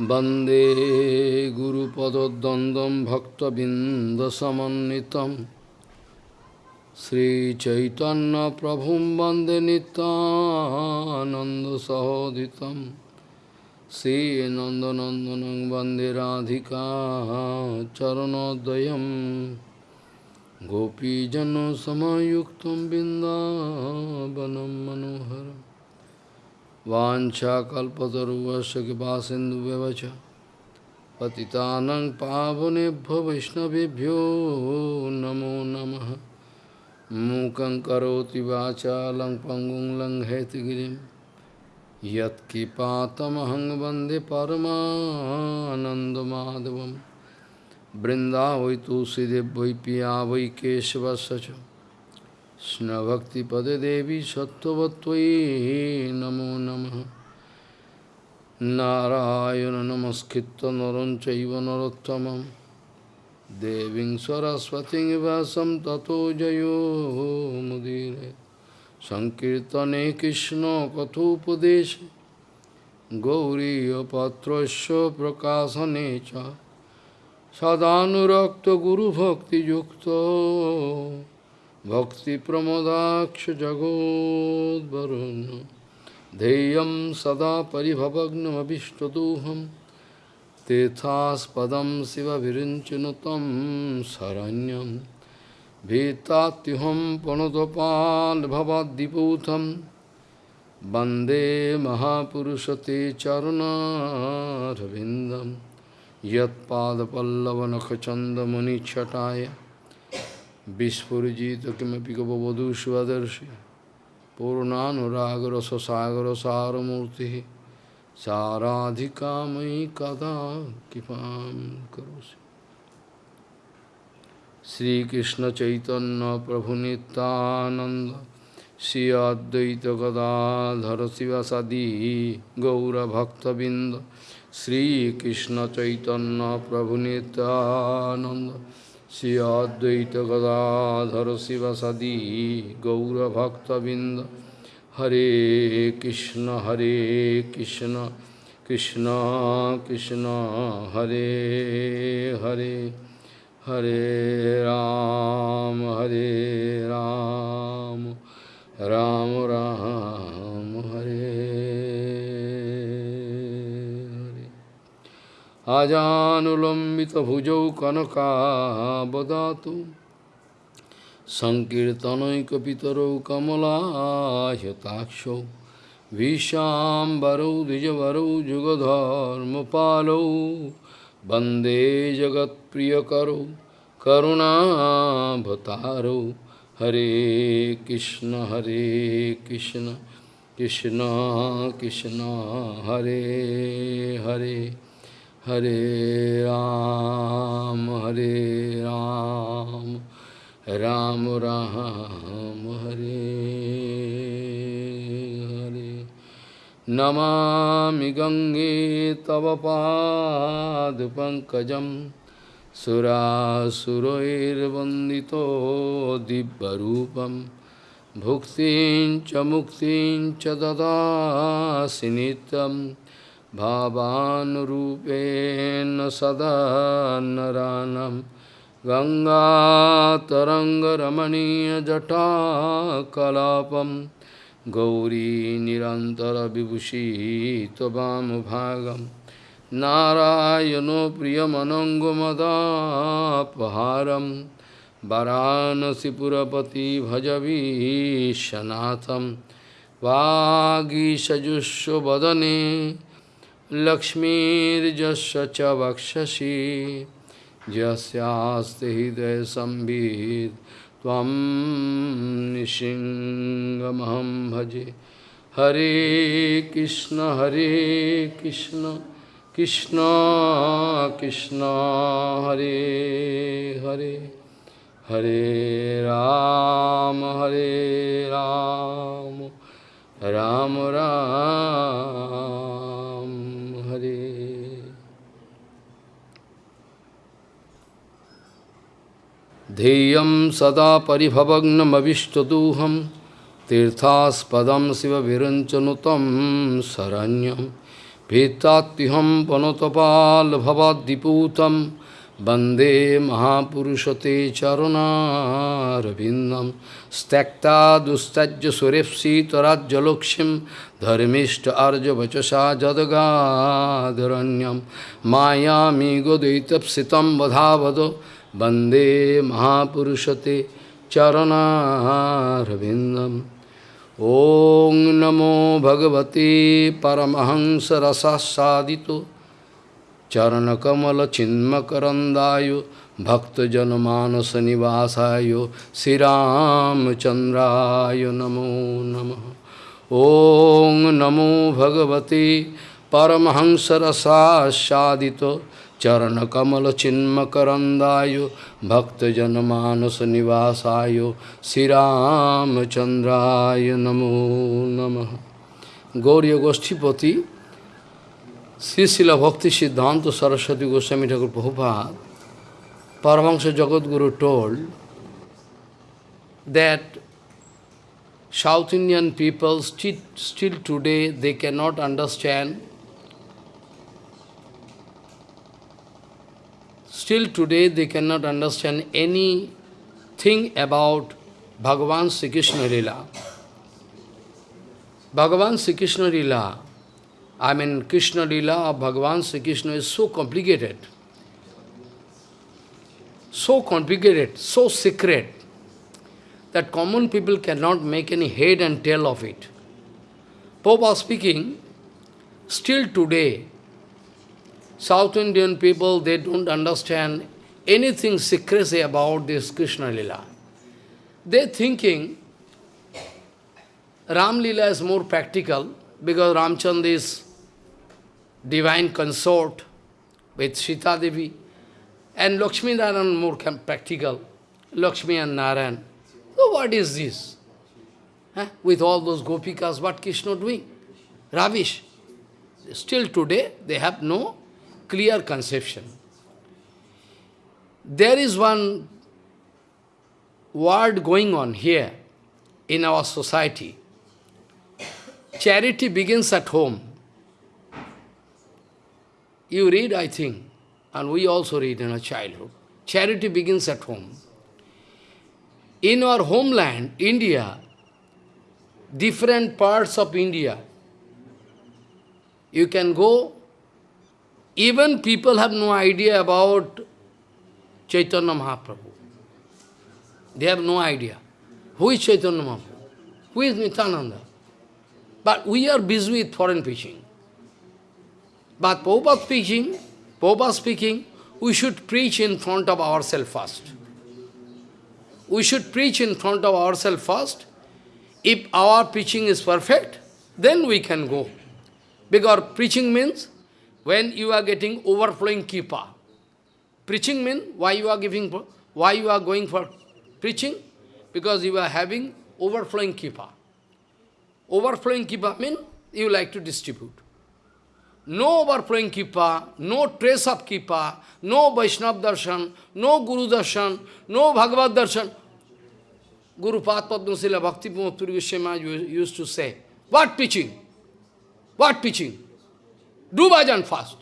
वन्दे गुरुपदद्वन्द्वं भक्तबिन्दसमन्वितं श्रीचैतन्यप्रभुं वन्दे नितानन्दसहोदितं श्रीनन्दनन्दनं वन्दे Radhika चरणोदयं गोपीजनसमयुक्तं बिन्दावनं मनोहरम् Vancha kalpataruvasya kipasindu vivacha Patitanang pavunebhyo vaishnavibhyo namo namaha. Mukang karoti vacha lang pangung lang hetigirim Yat kipatamahang bande paramanandamadevam Brinda vai tu sidhe vai piya vai keshava কৃষ্ণভক্তিপদে দেবী সত্যবত্তয়ী। নমো নম। নারায়ণ নমস্কৃত নরঞ্চৈব নরোত্তম দেবী সরস্বতী বাসম ততো জয়োমুদীর সংকীর্তনে কৃষ্ণ কথোপদেশ। গৌরীপত্রস্য প্রকাশনে চ। সদানুরক্ত গুরুভক্তিযুক্ত। भक्तिप्रमोदाक्ष जगोद्वरुन् ध्येयं सदा परिभवग्नमभिष्टदोहं तीर्थास्पदं शिवविरिञ्चनुतं शरण्यं भीतात्युहं प्रणतपाल्भवाद्दिपूतं वन्दे महापुरुषते चरुणारविन्दं यत्पादपल्लवनखचन्दमुनिच्छटाय বিস্ফুরিজিত কিমপি কবধূ সুদর্শী পূর্ণানুরাগর সাগর সারমূর্তি সারাধিকা মি কদা কৃপা করি শ্রীকৃষ্ণ চৈতন্য প্রভু নিতানন্দ শ্রী অদ্বৈত গদাধর শিবাসাদি গৌরভক্তবৃন্দ শ্রীকৃষ্ণ চৈতন্য প্রভু Nityananda Sri Advaita Gadadhara Siva Sadi Gaura Bhakta Binda Hare Krishna Hare Krishna Krishna Krishna Hare Hare Hare Ram Hare Ram Ram Ram Hare আজানুলম্বিতভুজৌ কনকাবদাতু সংকীর্তনৈকপিতরৌ কমলাহতাক্ষৌ ভীষাম্বরৌ দ্বিজবরৌ যুগধর্মপালৌ বন্দে জগৎপ্রিয়করৌ করুণাভতারৌ হরে কৃষ্ণ হরে Krishna Krishna Krishna Hare Hare Hare Ram, Hare Ram, Ram Ram, Hare Hare. Namami Gange Tava Pad Pankajam Surasuroir Vandito Dibbarupam Bhuktin cha Muktin cha Dada Sinitam भावानुरूपेण सदा नरानं गङ्गातरङ्गरमणीयजटाकलापं गौरी निरन्तरविभूषी त्ववामभागं नारायणो प्रियमनङ्गमदापहारं वाराणसीपुरपति भजवीशनाथं वागीषजुष्वदने लक्ष्मीर्जस्य च वक्षसि, यस्यास्ति हृदयसंवित् त्वं निशिङ्गमहं भजे। हरे कृष्ण हरे कृष्ण कृष्ण कृष्ण, हरे हरे। हरे राम हरे Ram Ram Ram. Hare Deyam sada paribhavagnamavishtadooham Tirthaspodam siva viranchanutam saranyam Vetatiham panotapal bhavadiputam Bande Mahapurusha te charanarabindam Stakta dustajya surepsi tarajjalokshim Dharmishta arja vachasa jadagadharanyam Mayami godaitapsitam vadhavado Bande Mahapurusate Charanarvindam Om Namo Bhagavate Paramahansa Rasa Sadito Charanakamala Chinmakarandayo Bhakta Janamanasa Nivasayo Siram Chandrayo Namo Namaha Om Namo Bhagavate Paramahansa Rasa Sadito Charanakamala Chinmakarandayo Bhakta Janamanasa Nivasayo Siram Chandrayo Namo Paramahansa Jagadguru told that South Indian people still, still today they cannot understand Still today they cannot understand anything about Bhagavan Sri Krishna Lila. Bhagavan Sri Krishna Lila, I mean Krishna Lila of Bhagavan Sri Krishna is so complicated, so complicated, so secret, that common people cannot make any head and tail of it. Pope was speaking, still today South Indian people, they don't understand anything secrecy about this Krishna Lila. They're thinking Ram Lila is more practical because Ramchand is divine consort with Sita Devi and Lakshmi Narayan more practical, Lakshmi and Narayan. So what is this? Huh? With all those gopikas, what Krishna doing? Ravish. Still today, they have no clear conception. There is one word going on here in our society. Charity begins at home. You read, I think, and we also read in our childhood. Charity begins at home. In our homeland, India, different parts of India, you can go even people have no idea about Chaitanya Mahaprabhu. They have no idea. Who is Chaitanya Mahaprabhu? Who is Nityananda? But we are busy with foreign preaching. But Prabhupada speaking, Prabhupada speaking, we should preach in front of ourselves first. We should preach in front of ourselves first. If our preaching is perfect, then we can go. Because preaching means when you are getting overflowing kipa. Preaching means why you are giving, why you are going for preaching? Because you are having overflowing kipa. Overflowing kipa means you like to distribute. No overflowing kipa, no trace of kipa, no Vaishnav darshan, no Guru darshan, no Bhagavad darshan. Guru Padma Sila Bhakti Puri Goswami used to say, what preaching? What preaching? Do bhajan fast.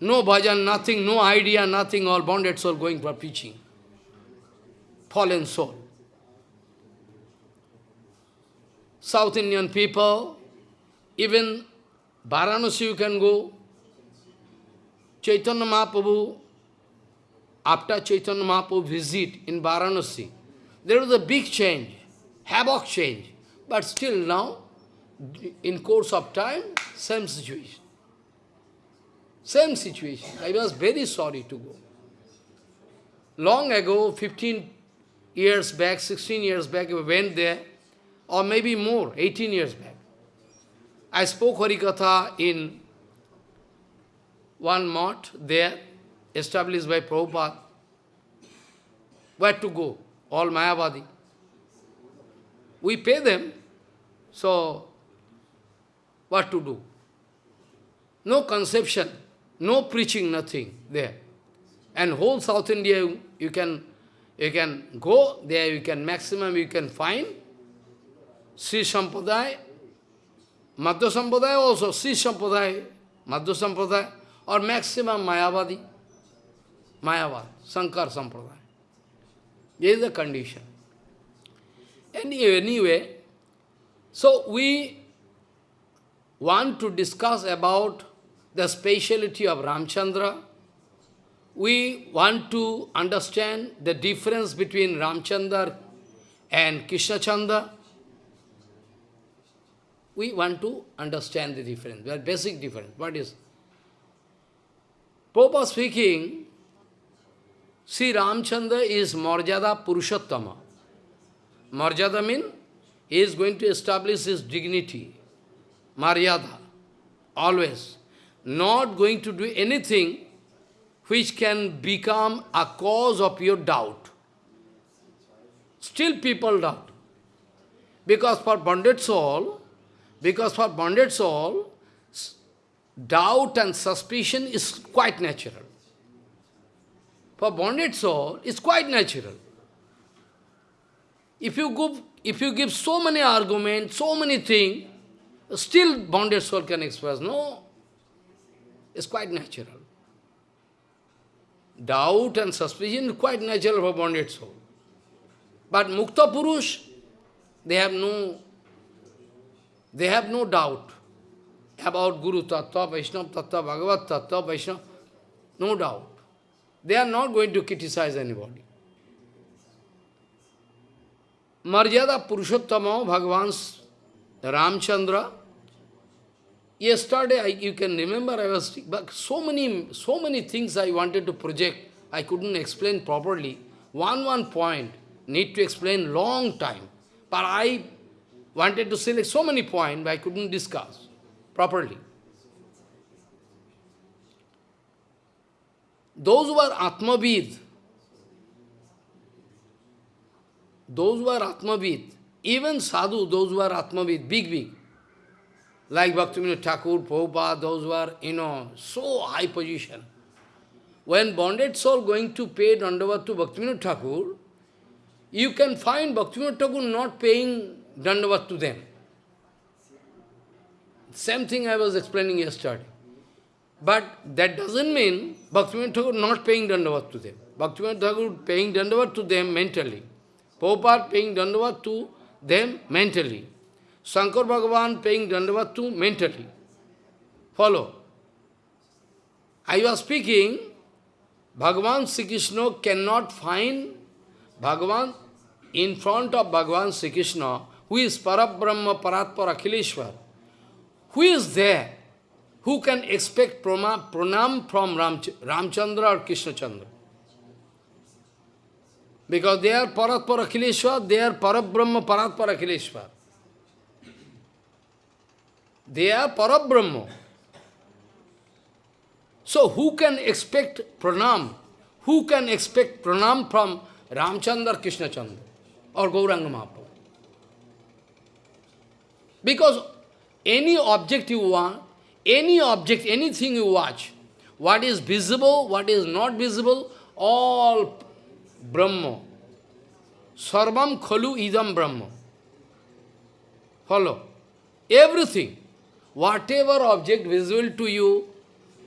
No bhajan, nothing, no idea, nothing, all bonded soul going for preaching. Fallen soul. South Indian people, even Varanasi you can go. Chaitanya Mahaprabhu, after Chaitanya Mahaprabhu visit in Varanasi, there was a big change, havoc change. But still now, in course of time, same situation. Same situation. I was very sorry to go. Long ago, 15 years back, 16 years back, we went there, or maybe more, 18 years back. I spoke Harikatha in one mart there, established by Prabhupada. Where to go? All Mayavadi. We pay them, so what to do? No conception. No preaching, nothing there. And whole South India, you can, you can go there, you can maximum, you can find Sri Sampradaya, Madhva Sampradaya also, Sri Sampradaya, Madhva Sampradaya, or maximum Mayavadi, Mayavad, Sankar Sampradaya. This is the condition. Anyway, anyway, so we want to discuss about the speciality of Ramchandra. We want to understand the difference between Ramchandra and Krishna Chandra. We want to understand the difference, the basic difference. What is? Popa speaking, Sri Ramchandra is Marjada Purushottama. Marjada means he is going to establish his dignity, Maryada, always. Not going to do anything which can become a cause of your doubt. Still people doubt. Because for bonded soul, because for bonded soul, doubt and suspicion is quite natural. For bonded soul, it's quite natural. If you give, if you give so many arguments, so many things, still bonded soul can express. No, it's quite natural. Doubt and suspicion is quite natural for bonded soul. But Mukta Purush, they have no, they have no doubt about Guru Tattva, Vaishnava Tattva, Bhagavat Tattva, Vaishnava, no doubt. They are not going to criticize anybody. Marjada Purushottama, Bhagavan Ramchandra, Yesterday, I, you can remember, I was, but so many, so many things I wanted to project, I couldn't explain properly. One, one point, need to explain long time. But I wanted to select so many points, I couldn't discuss properly. Those who are Atmavid, those who are Atmavid, even sadhu, those who are Atmavid, big, big, like Bhaktivinoda Thakur, Prabhupada, those who are, you know, so high position. When bonded soul going to pay Dandavat to Bhaktivinoda Thakur, you can find Bhaktivinoda Thakur not paying Dandavat to them. Same thing I was explaining yesterday. But that doesn't mean Bhaktivinoda Thakur not paying Dandavat to them. Bhaktivinoda Thakur paying Dandavat to them mentally. Prabhupada paying Dandavat to them mentally. Shankar Bhagavan paying dandavat to mentally. Follow. I was speaking, Bhagavan Sri Krishna cannot find Bhagavan in front of Bhagavan Sri Krishna, who is Parabrahma Paratpara Akhileshwar. Who is there? Who can expect pranam from Ram, Ramchandra or Krishna Chandra? Because they are Paratpara Akhileshwar, they are Parabrahma Paratpara Akhileshwar. They are Parabrahma. So who can expect pranam? Who can expect pranam from Ramchandra Krishna Chandra or Gauranga Mahaprabhu? Because any object you want, any object, anything you watch, what is visible, what is not visible, all Brahma. Sarvam khalu idam Brahma. Follow. Everything. Whatever object visible to you,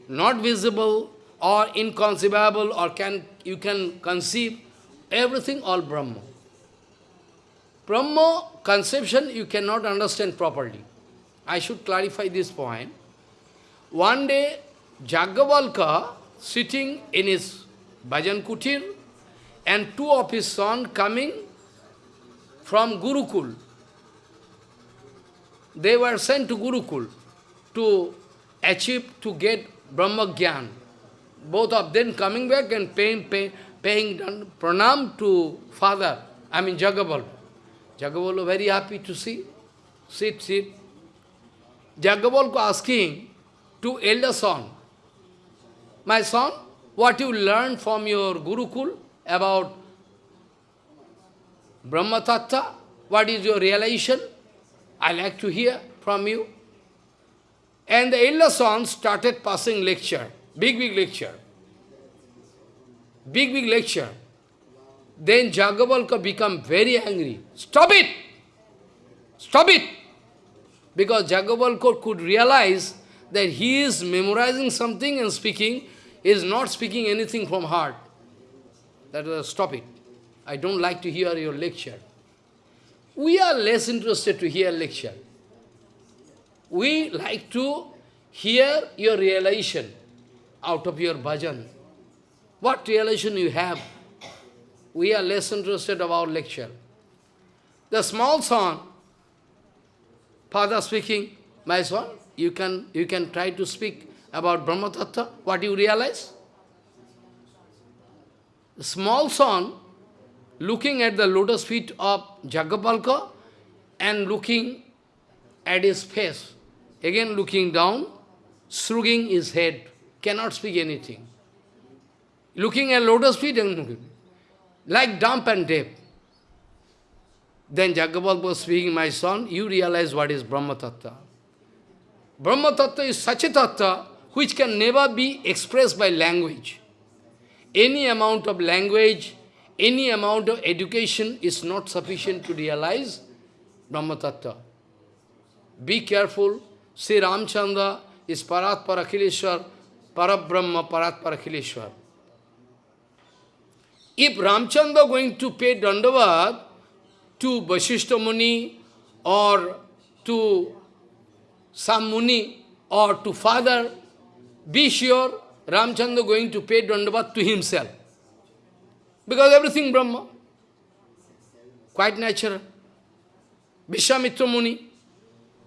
not visible or inconceivable or can you can conceive, everything all Brahma. Brahma conception you cannot understand properly. I should clarify this point. One day, Jagavalka sitting in his bhajan kutir and two of his sons coming from Gurukul. They were sent to Gurukul to achieve, to get Brahma Gyan. Both of them coming back and paying, pay, paying pranam to father, I mean Jagaval. Jagaval very happy to see. Sit, sit. Jagaval asking to elder son, My son, what you learned from your Gurukul about Brahma Tattva? What is your realization? I like to hear from you. And the elder son started passing lecture, big, big lecture. Big, big lecture. Then Jagavalka become very angry. Stop it! Stop it! Because Jagavalka could realize that he is memorizing something and speaking, is not speaking anything from heart. That is, stop it. I don't like to hear your lecture. We are less interested to hear lecture. We like to hear your realization out of your bhajan. What realization you have? We are less interested about lecture. The small son, father speaking, my son, you can, you can try to speak about Brahma Tattva, what you realize? The small son, looking at the lotus feet of Jagapalka and looking at his face, again looking down, shrugging his head, cannot speak anything. Looking at lotus feet and like dumb and deaf. Then Jagapal was speaking, my son, you realize what is Brahma Tattva. Brahma Tattva is such a Tattva which can never be expressed by language. Any amount of language, any amount of education is not sufficient to realize Brahma Tattva. Be careful. Sri Ramchandra is Parat Parakhileshwar, Parabrahma Parat Parakhileshwar. If Ramchandra going to pay Dandavat to Vasishta Muni or to some Muni or to father, be sure Ramchandra going to pay Dandavat to himself. Because everything Brahma. Quite natural. Vishwamitra Muni.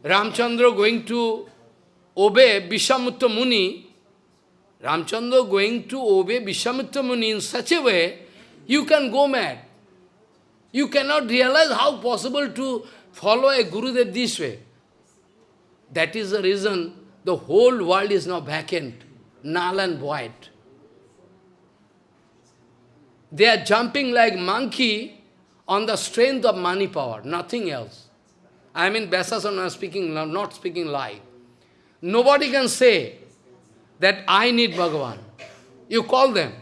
Ramchandra going to obey Vishwamitra Muni. Ramchandra going to obey Vishwamitra Muni in such a way, you can go mad. You cannot realize how possible to follow a Gurudev this way. That is the reason the whole world is now vacant, null and void. They are jumping like monkey on the strength of money power, nothing else. I mean, Vyasasana speaking, not speaking lie. Nobody can say that I need Bhagavan. You call them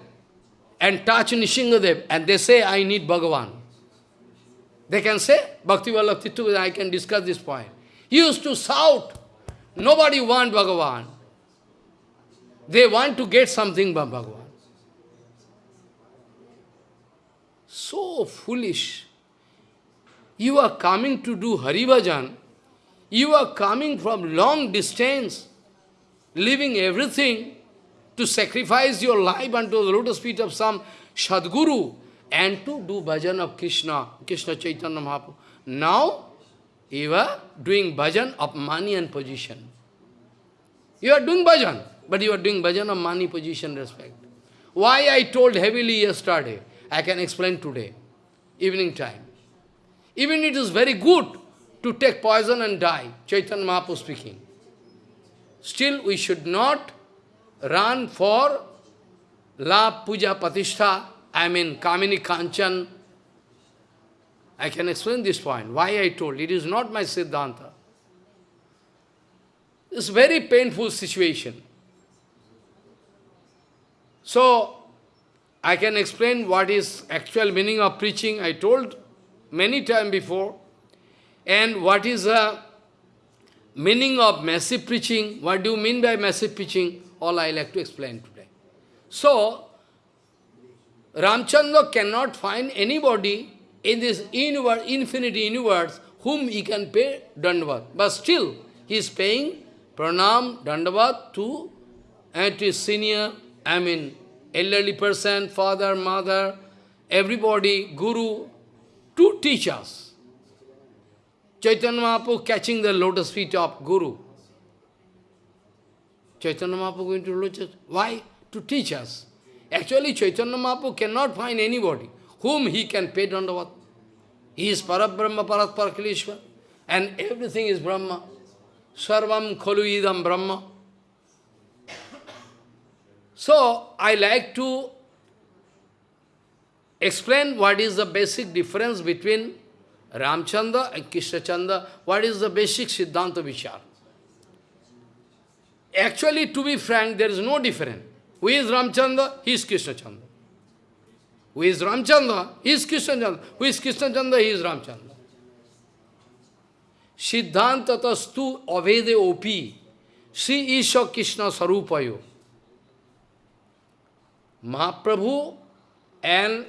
and touch Nishingadev and they say, I need Bhagavan. They can say, Bhakti Vallabh Tittu, I can discuss this point. He used to shout, nobody want Bhagavan. They want to get something from Bhagavan. So foolish. You are coming to do Hari Bhajan. You are coming from long distance, leaving everything to sacrifice your life unto the lotus feet of some Sadguru and to do bhajan of Krishna, Krishna Chaitanya Mahaprabhu. Now, you are doing bhajan of money and position. You are doing bhajan, but you are doing bhajan of money, position, respect. Why I told heavily yesterday, I can explain today, evening time. Even it is very good to take poison and die, Chaitanya Mahaprabhu speaking. Still, we should not run for La Puja Patishtha, I mean Kamini Kanchan. I can explain this point, why I told. It is not my Siddhanta. It's very painful situation. So, I can explain what is actual meaning of preaching. I told many times before. And what is the meaning of massive preaching? What do you mean by massive preaching? All I like to explain today. So, Ramchandra cannot find anybody in this universe, infinity universe whom he can pay dandavat. But still, he is paying pranam, dandavat to, and to his senior, I mean, elderly person, father, mother, everybody, guru, to teach us. Chaitanya Mahaprabhu catching the lotus feet of Guru. Chaitanya Mahaprabhu going to lotus, why? To teach us. Actually, Chaitanya Mahaprabhu cannot find anybody whom he can pay dandavat. He is Parabrahma, Parat Parakileshwar, and everything is Brahma. Sarvam khalu idam Brahma. So, I like to explain what is the basic difference between Ramchandra and Krishnachandra, what is the basic Siddhanta Vichar. Actually, to be frank, there is no difference. Who is Ramchandra? He is Krishnachandra. Who is Ramchandra? He is Krishnachandra. Who is Krishnachandra? He is Ramchandra. Siddhanta tastu avede opi. Sri Isha Krishna Sarupayo. Mahaprabhu and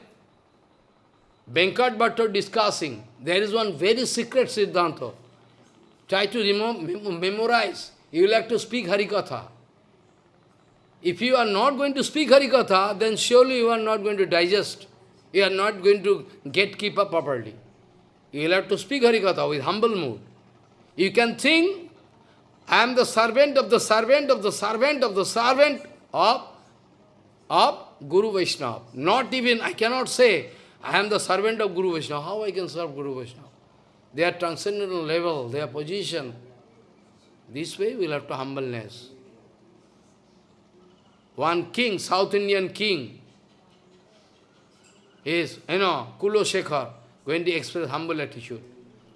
Venkat Bhatta discussing. There is one very secret Siddhanta. Try to memorize. You will have to speak Harikatha. If you are not going to speak Harikatha, then surely you are not going to digest. You are not going to get keep up properly. You will have to speak Harikatha with humble mood. You can think, I am the servant of the servant of the servant of the servant of, of Guru Vaishnava. Not even, I cannot say, I am the servant of Guru Vaishnava. How I can serve Guru Vaishnava? Their transcendental level, their position. This way we will have to humbleness. One king, South Indian king, is, you know, Kulo Shekhar, going to express humble attitude.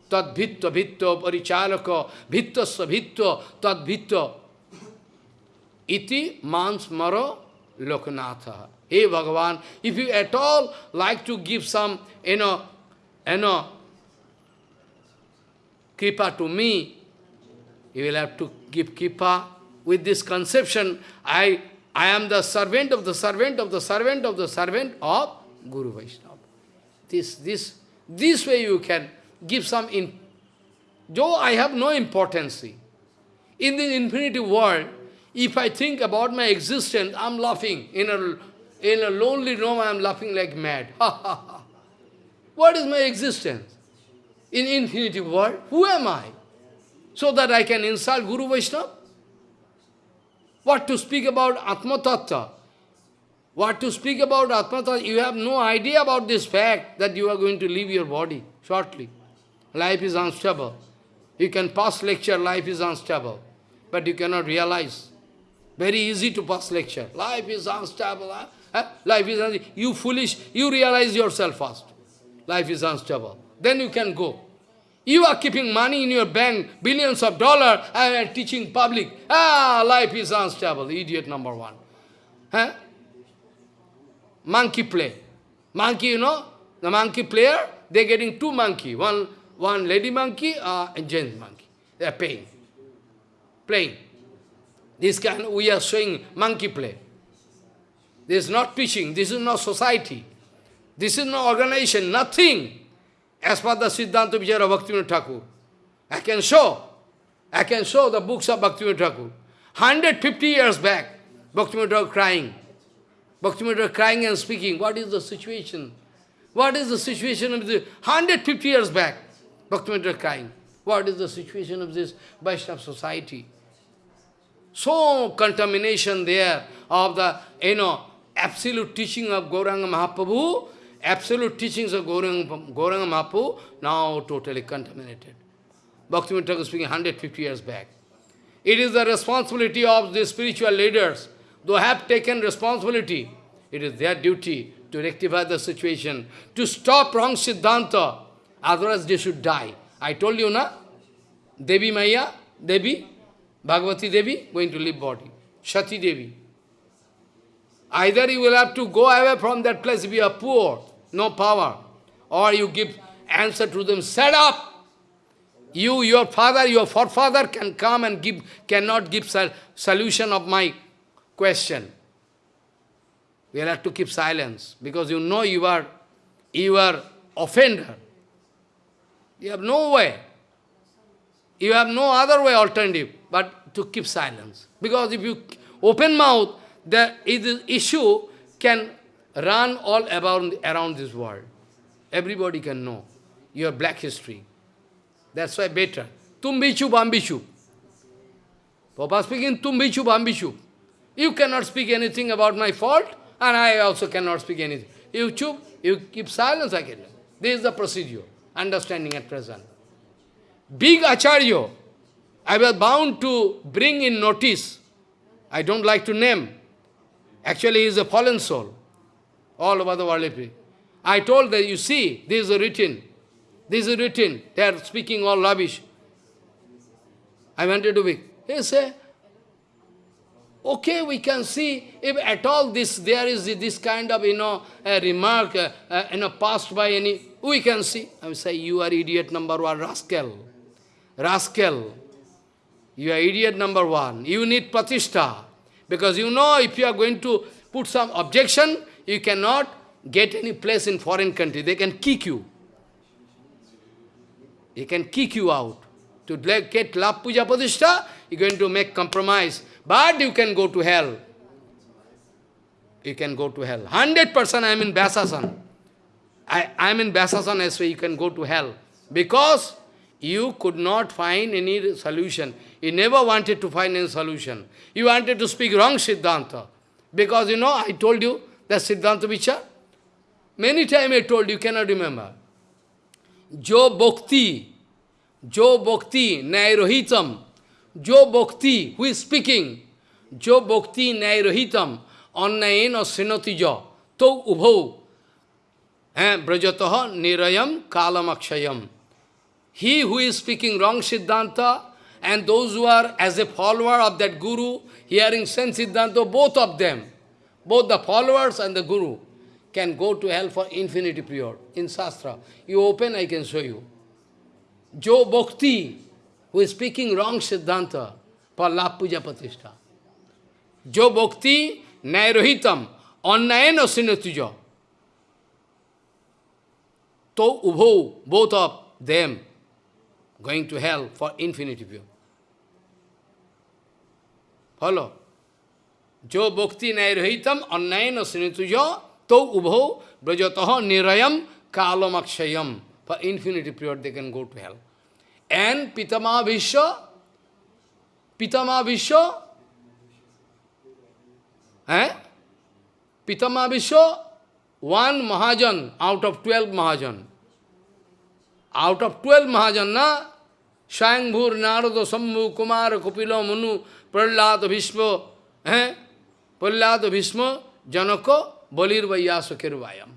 Tad bhitta bhitta parichalaka bhittasya bhitta tad bhitta iti mans maro lokanatha. Hey Bhagavan, if you at all like to give some, you know, you know, kripa to me, you will have to give kripa with this conception, I, I am the servant of the servant of the servant of the servant of Guru Vaishnava. This, this, this way you can give some, in, though I have no importance. In the infinity world, if I think about my existence, I'm laughing. In a, in a lonely room, I'm laughing like mad. what is my existence? In infinity world, who am I? So that I can insult Guru Vaishnava? What to speak about Atma Tattva? What to speak about Atma Tattva? You have no idea about this fact that you are going to leave your body shortly. Life is unstable. You can pass lecture, life is unstable. But you cannot realize. Very easy to pass lecture. Life is unstable. Huh? Life is unstable. You foolish, you realize yourself first. Life is unstable. Then you can go. You are keeping money in your bank, billions of dollars, and teaching public. Ah, life is unstable. Idiot number one. Huh? monkey play. Monkey, you know, the monkey player, they're getting two monkey, one, one lady monkey uh, and gent monkey. They are paying, playing. This kind, we are showing monkey play. This is not teaching, this is not society. This is no organization, nothing. As per the Siddhanta Vichara Bhaktivinoda Thakur. I can show, I can show the books of Bhaktivinoda Thakur. 150 years back, Bhaktivinoda Thakur crying. Bhaktivinoda crying and speaking, what is the situation? What is the situation of the 150 years back? Bhaktivinoda crying. What is the situation of this Vaishnava society? So contamination there of the, you know, absolute teaching of Gauranga Mahaprabhu, absolute teachings of Gauranga, now totally contaminated. Bhaktivinoda was speaking 150 years back. It is the responsibility of the spiritual leaders they have taken responsibility. It is their duty to rectify the situation, to stop wrong Siddhanta, otherwise they should die. I told you, na? Devi Maya, Devi, Bhagavati Devi, going to leave body. Shati Devi. Either you will have to go away from that place if you are poor, no power, or you give answer to them, set up. You, your father, your forefather can come and give, cannot give solution of my question. We have to keep silence because you know you are, you are offender. You have no way. You have no other way alternative but to keep silence. Because if you open mouth, the issue can run all around, around this world. Everybody can know your black history. That's why better. Tum bichu bambichu. Papa speaking, tum bichu bambichu. You cannot speak anything about my fault, and I also cannot speak anything. You chup, you keep silence, I can. This is the procedure, understanding at present. Big Acharya, I was bound to bring in notice. I don't like to name. Actually, he is a fallen soul. All over the world. I told that, you see, this is written. This is written. They are speaking all rubbish. I wanted to be. He said, Okay, we can see if at all this there is this kind of you know remark uh, uh, you know passed by any we can see. I will say you are idiot number one rascal, rascal. You are idiot number one. You need pratishtha. Because you know if you are going to put some objection, you cannot get any place in foreign country. They can kick you. They can kick you out. To get love puja pratishtha, you're going to make compromise. But you can go to hell. You can go to hell. 100% I am in Vyasasan. I, I am in Vyasasan as well, you can go to hell. Because you could not find any solution. You never wanted to find any solution. You wanted to speak wrong Siddhanta. Because you know, I told you that Siddhanta Vichar. Many times I told you, cannot remember. Jo bhakti, jo bhakti nairohitam, jo bhakti, who is speaking, jo bhakti nairohitam, annayena sinati jo, to ubho, brajataha nirayam kalamakshayam. He who is speaking wrong Siddhanta and those who are as a follower of that Guru, hearing sense Siddhanta, both of them, both the followers and the Guru, can go to hell for infinity period. In Shastra, you open, I can show you. Jo Bhakti, who is speaking wrong Siddhanta, for Lap Puja Pratishtha. Jo Bhakti, Nairohitam, Annayena Sinatuja. To Ubho, both of them, going to hell for infinity period. Follow? Jo bhakti nairahitam annayana sinituja to ubho brajataha nirayam kalamakshayam. For infinity period they can go to hell. And Pitama Vishwa, Pitama Vishwa, eh? Pitama Vishwa, one Mahajan out of twelve Mahajan. Out of twelve Mahajan, na? Shayambhur, Narada, Sambhu, Kumar, Kupila, Manu, Prahlad, Bhishma, eh? Prahlad, Bhishma, Janaka, Balir, Vayasa, Kirvayam.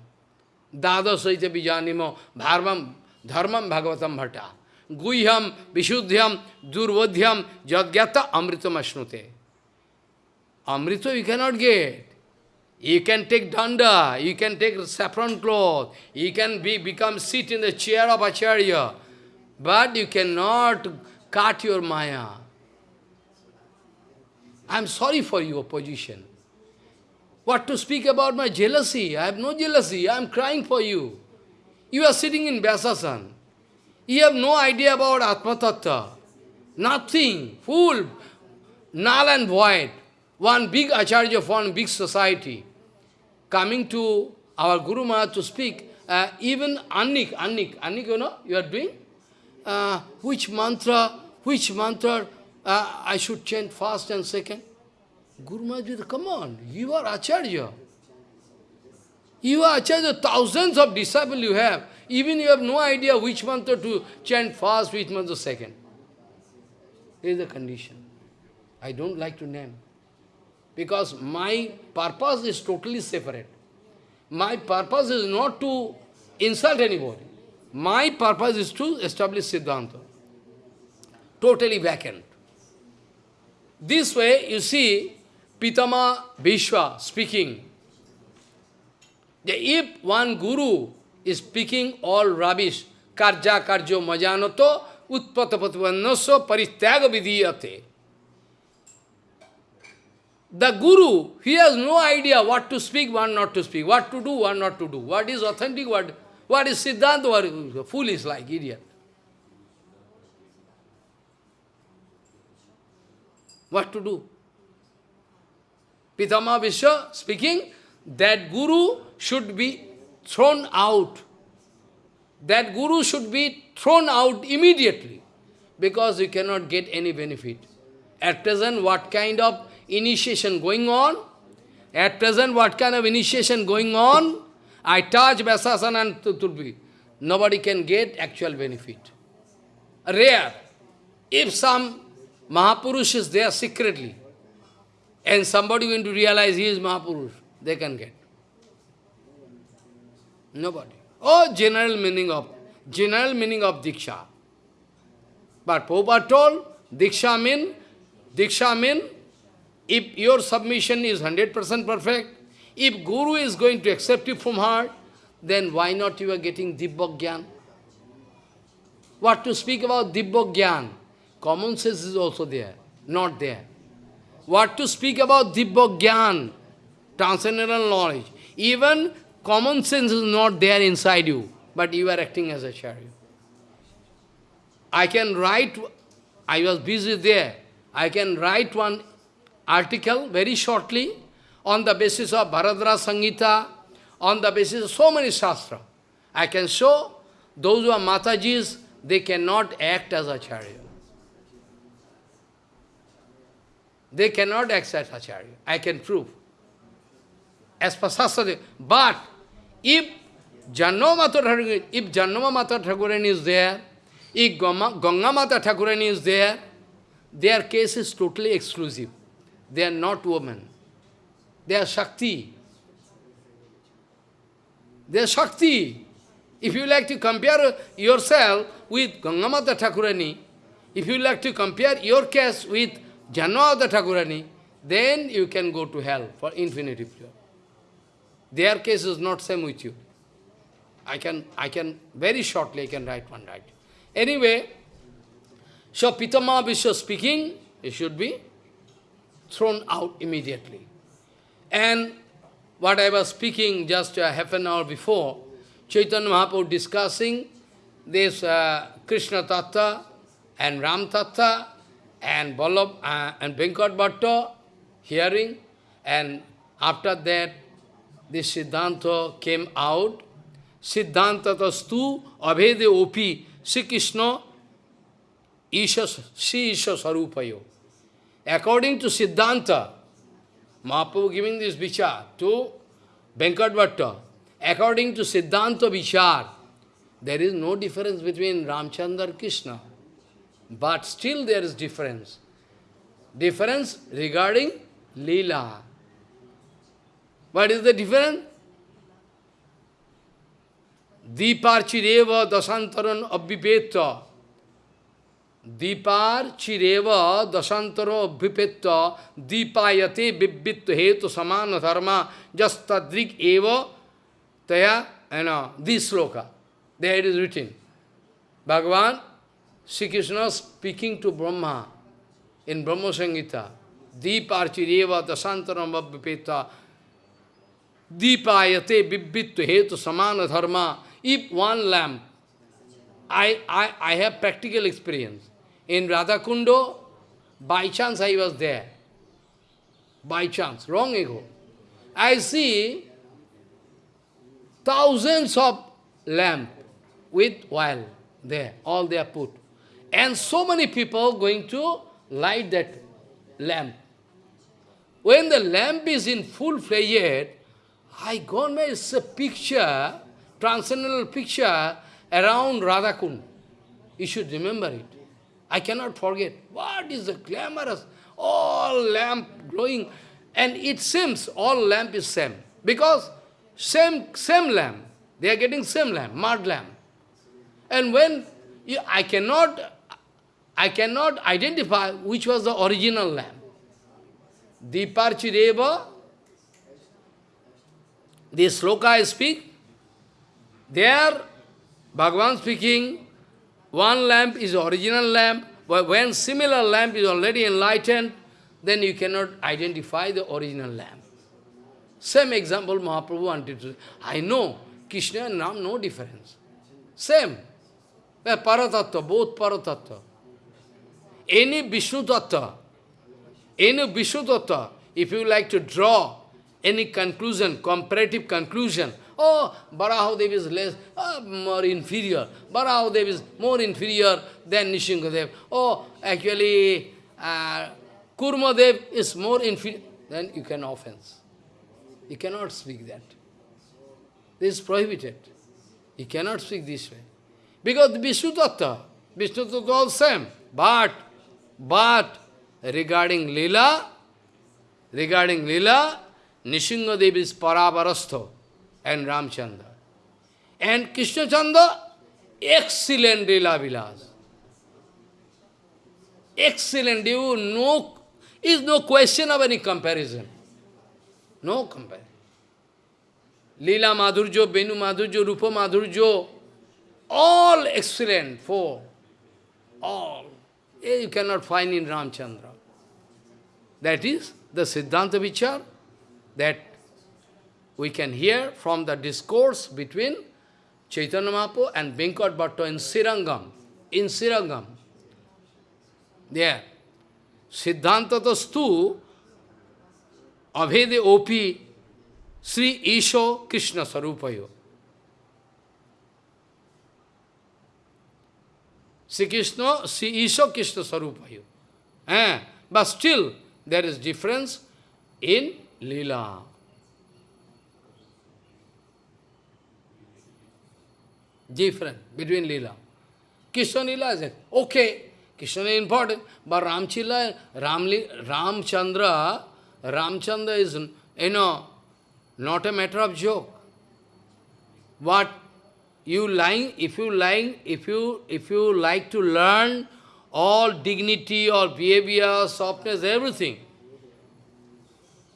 Dada Saita Bijanimo, Bharvam, Dharmam, Bhagavatam Bhatta. Guhyam, Vishuddhyam, Durvodhyam, Jadgyata, Amritam Ashnute. Amrita you cannot get. You can take danda, you can take saffron cloth, you can be become sit in the chair of Acharya, but you cannot cut your maya. I am sorry for your position. What to speak about my jealousy? I have no jealousy. I am crying for you. You are sitting in Vyasasan. You have no idea about Atma Tattva. Nothing. Fool. Null and void. One big acharya of one big society. Coming to our Guru Maharaj to speak. Uh, even Annik, Annik, Annik, you know, you are doing? Uh, which mantra, which mantra uh, I should chant first and second? Guru Maharaj, come on, you are Acharya. You are Acharya, thousands of disciples you have. Even you have no idea which mantra to chant first, which mantra second. This is the condition. I don't like to name. Because my purpose is totally separate. My purpose is not to insult anybody. My purpose is to establish Siddhanta. Totally vacant. This way, you see, Pitama Vishwa speaking, if one guru is speaking all rubbish, karja karjo majanoto, utpatapatvannaso paristyaga vidiyate. The guru, he has no idea what to speak, what not to speak, what to do, what not to do, what is authentic, what, what is Siddhanta, what is foolish like idiot. What to do? Pitama Vishwa speaking, that guru should be thrown out. That guru should be thrown out immediately because you cannot get any benefit. At present, what kind of initiation going on? At present, what kind of initiation going on? I touch Vyasasana and Turbi. Nobody can get actual benefit. Rare. If some Mahapurush is there secretly, and somebody going to realize he is Mahapurush, they can get. Nobody. Oh, general meaning of, general meaning of Diksha. But Prabhupada told, Diksha mean, Diksha mean, if your submission is 100% perfect, if Guru is going to accept you from heart, then why not you are getting Dibbok Gyan? What to speak about Dibbok Gyan? common sense is also there, not there. What to speak about Dibba Gyan, transcendental knowledge. Even common sense is not there inside you, but you are acting as a chariot. I can write, I was busy there, I can write one article very shortly on the basis of Bharadra Sangita, on the basis of so many shastra. I can show those who are Matajis, they cannot act as acharya. They cannot as acharya. I can prove. As per Shastra. But if Janma Mata if Janma Mata Thakurani is there, if Ganga Mata Thakurani is there, their case is totally exclusive. They are not women. They are Shakti. They are Shakti. If you like to compare yourself with Gangamata Thakurani, if you like to compare your case with Janmata Thakurani, then you can go to hell for infinity period. Their case is not same with you. I can, I can, very shortly I can write one right. Anyway, so Pitama Vishwa speaking, it should be thrown out immediately. And what I was speaking just uh, half an hour before, Chaitanya Mahaprabhu discussing this uh, Krishna Tattva and Ram Tattva and Ballabh uh, and Venkat hearing and after that this Siddhanta came out. Siddhanta tastu abhede opi Sri Krishna Isha, Sri Isha Sarupayo. According to Siddhanta, Mahaprabhu giving this vichar to Venkat Bhatta, According to Siddhanta Vichar, there is no difference between Ramchandra and Krishna. But still there is difference. Difference regarding Leela. What is the difference? Deepar chireva dasantaran abhipetta. Deepar chireva dasantaro abhipetta. Deepayate bibbitta hetu samana dharma jastadrik eva Taya, you know, this sloka, there it is written. Bhagavan, Sri Krishna speaking to Brahma in Brahma Samhita. Deeparchireva tasantaram vipeta Deepayate bibbitu hetu samana dharma. If one lamp, I, I, I have practical experience. In Radhakundo, by chance I was there. By chance, long ago. I see Thousands of lamp with oil there, all they are put. And so many people going to light that lamp. When the lamp is in full-fledged, I got my a picture, transcendental picture around Radhakund. You should remember it. I cannot forget. What is the glamorous? All lamp glowing. And it seems all lamp is same. Because same, same lamp. They are getting same lamp, mud lamp. And when you, I cannot, I cannot identify which was the original lamp. Deeparchireva, the sloka I speak, there Bhagavan speaking, one lamp is original lamp, but when similar lamp is already enlightened, then you cannot identify the original lamp. Same example Mahaprabhu wanted to I know Krishna and Ram, no difference. Same. Paratattva, both Paratattva. Any Vishnu Tattva, any Vishnu Tattva, if you like to draw any conclusion, comparative conclusion, oh, Barahadev is less, oh, more inferior. Barahadev is more inferior than Nishingadev. Oh, actually, uh, Kurmadev is more inferior. Then you can offense. You cannot speak that. This is prohibited. You cannot speak this way. Because Vishnu Tattva, Vishnu Tattva all same. But, but, regarding Leela, regarding Leela, Nishingadev is and Ramchandra. And Krishna Chandra, excellent Leela Vilas. Excellent, you no, is no question of any comparison. No comparison. Lila Madhurjo, Benu Madhurjo, Rupa Madhurjo, all excellent, for all. Eh, you cannot find in Ramchandra. That is the Siddhanta Vichar that we can hear from the discourse between Chaitanya Mahaprabhu and Venkat Bhatta in Srirangam. In Srirangam. There. Siddhanta Tastu Avede Opi Sri Isho Krishna Sarupayo. Sri Krishna, Sri Isho Krishna Sarupayo. Eh? But still, there is difference in Leela. Different between Leela. Krishna Leela is okay. Krishna is important, but Ramchila, Ramli, Ramchandra, Ramchandra is, you know, not a matter of joke. What you lying, if you lying, if you if you like to learn all dignity or behavior, softness, everything,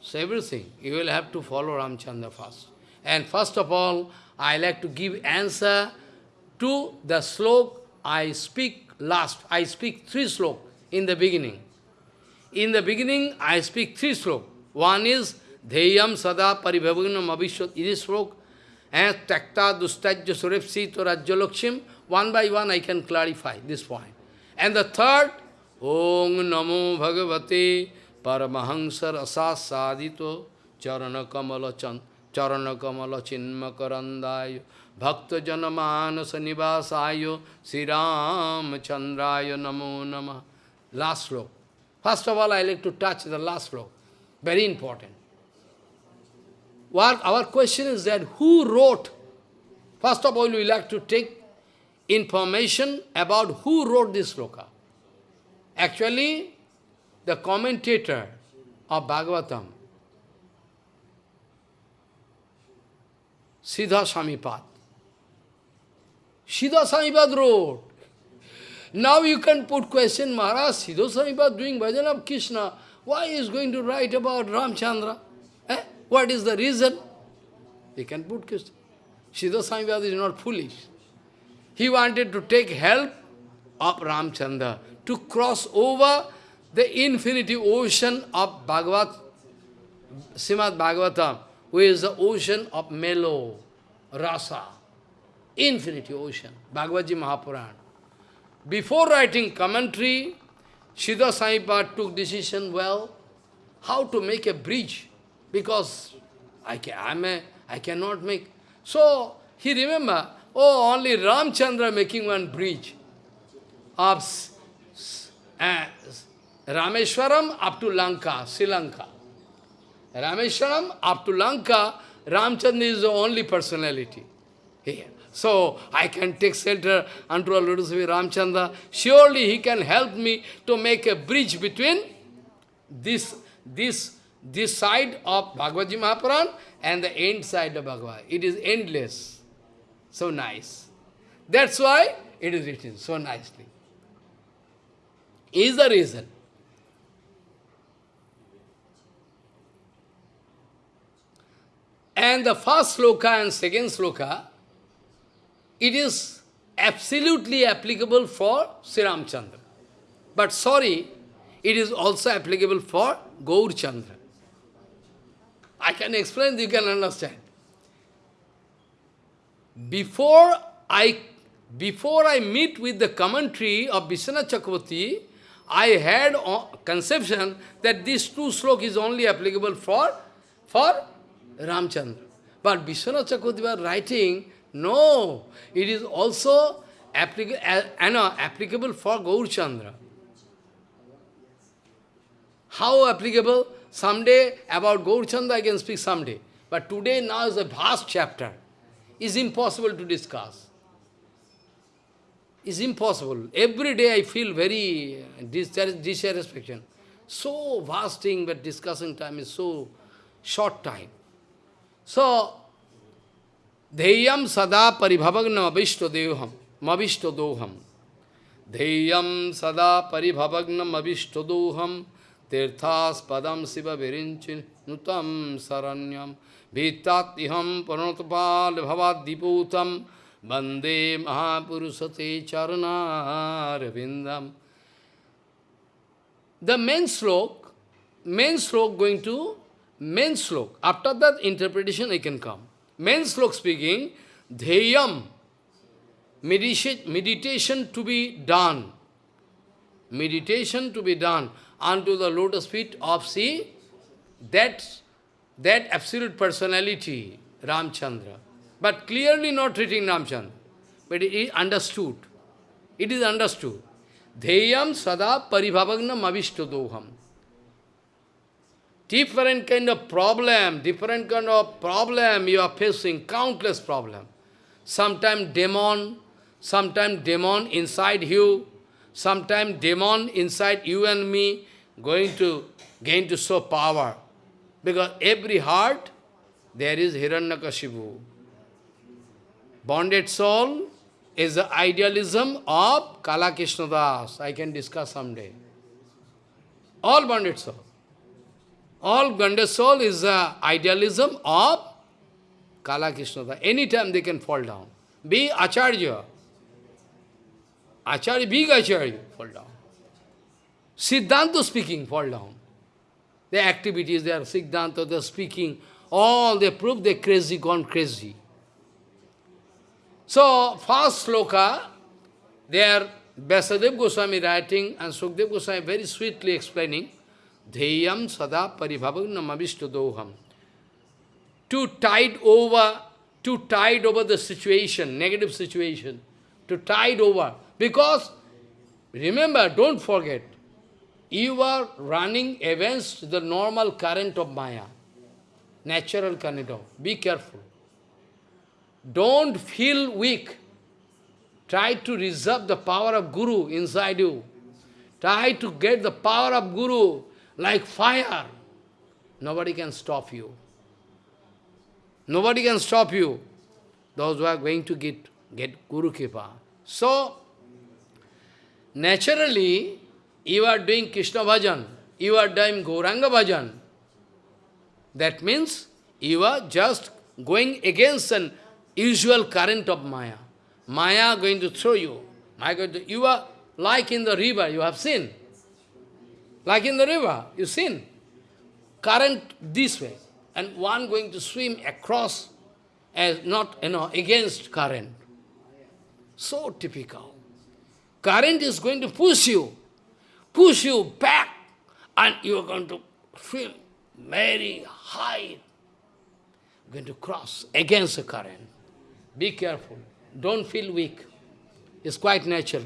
so everything, you will have to follow Ramchandra first. And first of all, I like to give answer to the slok I speak last, I speak three slok in the beginning. In the beginning, I speak three slok. One is Dheyam Sada Paribhavanam Abhishwat, this slok, and Takta Dustajya Surepsi Rajyalakshim. One by one I can clarify this point. And the third, Om Namo Bhagavate Paramahansar Asas Sadito Charana Kamala Chan Charana Kamala Chinmakarandayo Bhakta Janamanasa Nivasayo Sri Ram Chandraya Namo Nama. Last sloka. First of all, I like to touch the last sloka. Very important. What our question is that who wrote? First of all, we like to take information about who wrote this sloka. Actually, the commentator of Bhagavatam, Sridhar Swamipad, Sridhar Swamipad wrote. Now you can put question, Maharaj, Sridhar Swamipad doing bhajan of Krishna, why is going to write about Ramchandra? What is the reason? You can put question. Sridhar Swamipad is not foolish. He wanted to take help of Ramchandra to cross over the infinity ocean of Bhagavat, Srimad Bhagavatam, which is the ocean of mellow, rasa infinity ocean, Bhagavad Ji Mahapuran. Before writing commentary, Sridhar Swamipad took decision, well, how to make a bridge, because I, can, I'm a, I cannot make. So, he remember, oh, only Ramchandra making one bridge of uh, Rameshwaram up to Lanka, Sri Lanka. Rameshwaram up to Lanka, Ramchandra is the only personality here. So, I can take shelter unto Lord Sri Ramchandra. Surely he can help me to make a bridge between this, this, this side of Bhagavad Mahapuran and the end side of Bhagavad. It is endless. So nice. That's why it is written so nicely. Is the reason. And the first sloka and second sloka, it is absolutely applicable for Sri Ramchandra. But sorry, it is also applicable for Gaur Chandra. I can explain, you can understand. Before I, before I meet with the commentary of Vishwanath Chakravarti, I had a conception that this two slok is only applicable for, for Ramchandra. But Vishwanath Chakravarti was writing no, it is also applicable, uh, applicable for Gaur Chandra. How applicable? Someday about Gaur Chandra I can speak someday. But today now is a vast chapter. It's impossible to discuss. It's impossible. Every day I feel very uh, dissatisfaction. So vast thing, but discussing time is so short time. So, Dheyam sada paribhavagnam abhishto devham, mavishto doham. Dheyam sada paribhavagnam abhishto doham, tirthas padam siva virinchin nutam saranyam, bande mahapurusate the main slok, main slok going to, main slok, after that interpretation I can come. Main slok speaking, Dheyam, meditation to be done. Meditation to be done unto the lotus feet of see that, that absolute personality, Ramchandra. But clearly not treating Ramchandra. But it is understood. It is understood. Dheyam sada paribhavagnam avishtadoham. Different kind of problem, different kind of problem you are facing, countless problem. Sometimes demon, sometimes demon inside you, sometimes demon inside you and me going to gain to show power. Because every heart, there is Hiranyakashipu. Bonded soul is the idealism of Kala Das. I can discuss someday. All bonded soul. All bonded soul is the idealism of Kala Das. Anytime they can fall down. Be Acharya. Acharya, big Acharya, fall down. Siddhanta speaking, fall down. The activities, they are Siddhanta, they are speaking, all they prove they're crazy, gone crazy. So, first sloka, there Vyasadeva Goswami writing and Sukdev Goswami very sweetly explaining, Dheyam sada paribhavagnam avishtadoham. To tide over, to tide over the situation, negative situation, to tide over. Because, remember, don't forget, you are running against the normal current of Maya, natural current of, be careful. Don't feel weak. Try to reserve the power of Guru inside you. Try to get the power of Guru like fire. Nobody can stop you. Nobody can stop you. Those who are going to get, get Guru Kripa. So, naturally, you are doing Krishna bhajan, you are doing Gauranga bhajan. That means you are just going against an usual current of Maya. Maya going to throw you. Maya going to, you are like in the river, you have seen. Like in the river, you seen. Current this way. And one going to swim across as not, you know, against current. So typical. Current is going to push you, push you back, and you are going to feel very high, going to cross against the current. Be careful. Don't feel weak. It's quite natural.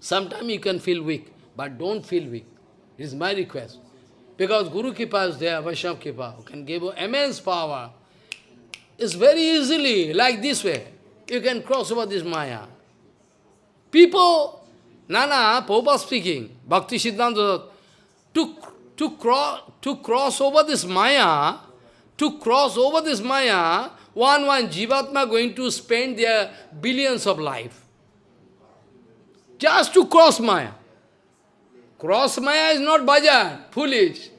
Sometimes you can feel weak, but don't feel weak. It's my request. Because Guru Kripa is there, Vaishnava Kripa, who can give you immense power. It's very easily, like this way. You can cross over this Maya. People, Nana, Popa speaking, Bhakti Siddhanta, to, to, cross, to cross over this Maya, to cross over this Maya, one, one Jivatma going to spend their billions of life. Just to cross Maya. Cross Maya is not bhajan, foolish.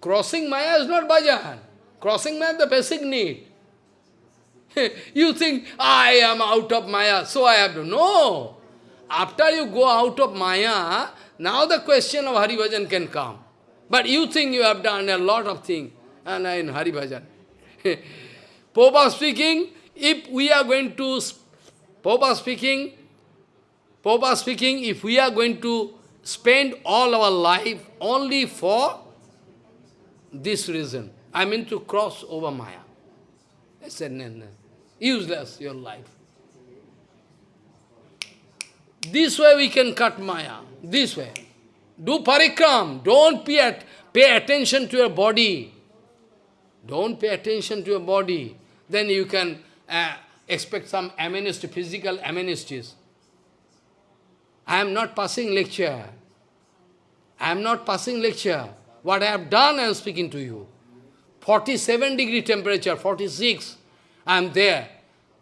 Crossing Maya is not bhajan. Crossing Maya is the basic need. you think, I am out of Maya, so I have to. No! After you go out of Maya, now the question of Hari Bhajan can come. But you think you have done a lot of things and in Hari Bhajan. Popa speaking, if we are going to, Popa speaking, Popa speaking, if we are going to spend all our life only for this reason, I mean to cross over Maya. I said, no, no, useless your life. This way we can cut Maya, this way. Do parikram, don't pay, at, pay attention to your body. Don't pay attention to your body. Then you can uh, expect some amnesty, physical amnesties. I am not passing lecture. I am not passing lecture. What I have done, I am speaking to you. 47 degree temperature, 46. I am there.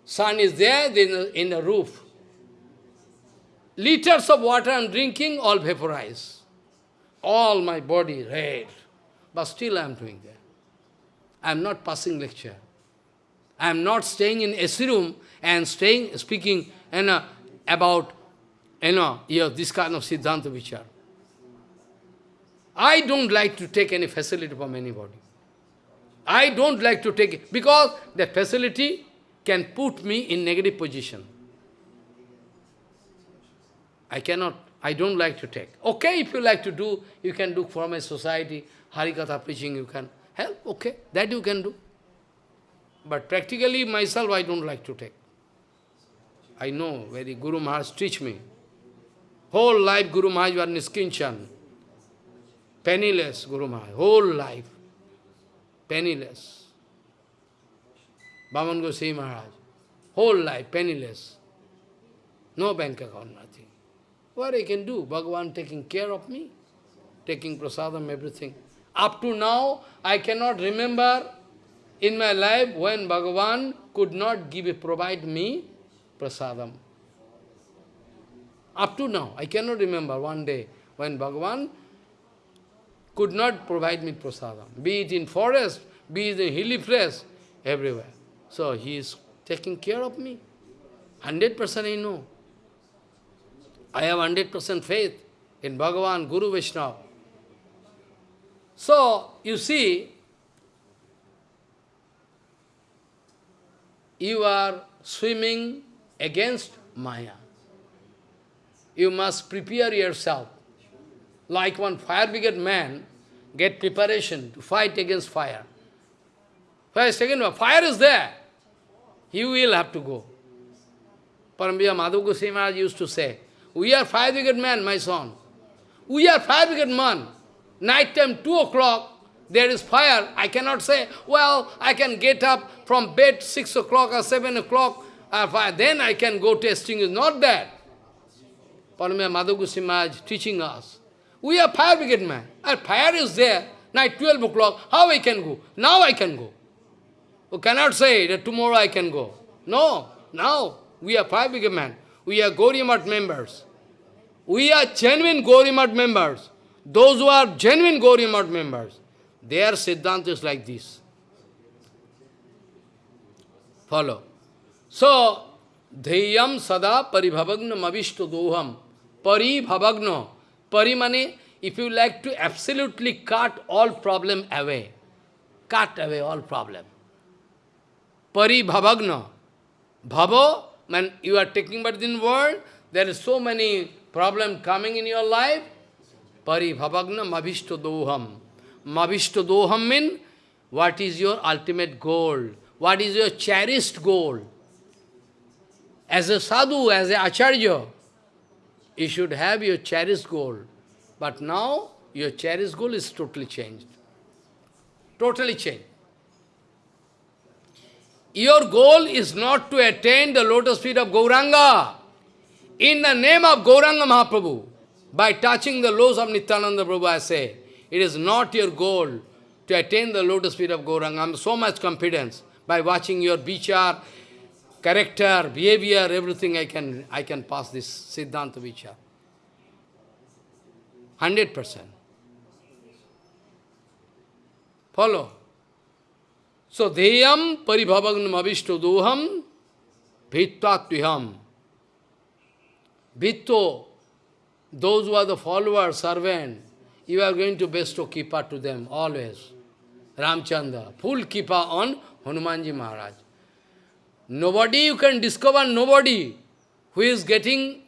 Sun is there in the, in the roof. Liters of water I am drinking, all vaporize. All my body red. But still I am doing that. I am not passing lecture. I am not staying in AC room and staying, speaking you know, about you know, yeah, this kind of Siddhanta Vichar. I don't like to take any facility from anybody. I don't like to take it, because that facility can put me in negative position. I cannot, I don't like to take. Okay, if you like to do, you can do for my society, Harikatha preaching, you can help, okay, that you can do. But practically myself, I don't like to take. I know, very Guru Maharaj teach me. Whole life Guru Maharaj was Niskinchan. Penniless Guru Maharaj, whole life. Penniless. Bhaman Gosai Maharaj, whole life penniless. No bank account, nothing. What I can do? Bhagavan taking care of me, taking prasadam, everything. Up to now, I cannot remember in my life when Bhagavan could not give, provide me prasadam. Up to now, I cannot remember one day when Bhagavan could not provide me prasadam, be it in forest, be it in hilly place, everywhere. So he is taking care of me. 100% I know. I have 100% faith in Bhagavan, Guru Vaishnava. So, you see, you are swimming against Maya. You must prepare yourself. Like one fire brigade man, get preparation to fight against fire. First, second, fire is there. You will have to go. Parambiya Madhav Goswami used to say, we are fire brigade man, my son. We are fire brigade man. Night time, 2 o'clock, there is fire. I cannot say, well, I can get up from bed 6 o'clock or 7 o'clock, uh, then I can go testing. It's not that. Paramaya Madhav Maharaj teaching us. We are fire brigade men. And fire is there. Night 12 o'clock, how I can go? Now I can go. You cannot say that tomorrow I can go. No, now we are fire brigade men. We are Gauriya members. We are genuine Gauriya members. Those who are genuine Gauriya members, their Siddhanta is like this. Follow. So, Dhyam sada paribhavagna mavishto doham. Paribhavagna. Pari money, if you like to absolutely cut all problem away. Cut away all problem. Paribhavagna. Bhava, when you are taking birth in world, there is so many problem coming in your life. Paribhavagna mavishto doham. Mavishto doham mean, what is your ultimate goal? What is your cherished goal? As a sadhu, as a acharya, you should have your cherished goal. But now, your cherished goal is totally changed. Totally changed. Your goal is not to attain the lotus feet of Gauranga. In the name of Gauranga Mahaprabhu, by touching the lotus of Nityananda Prabhu, I say, it is not your goal to attain the lotus feet of Gauranga. I am so much confidence by watching your vichar, character, behavior, everything I can, I can pass this Siddhanta vichar. 100%. Follow. So, deyam paribhavagnam avishto doham bhittvatviham. Bhitto, those who are the followers, servant, you are going to bestow kippa to them always. Ramchandra, full kippa on Hanumanji Maharaj. Nobody you can discover, nobody who is getting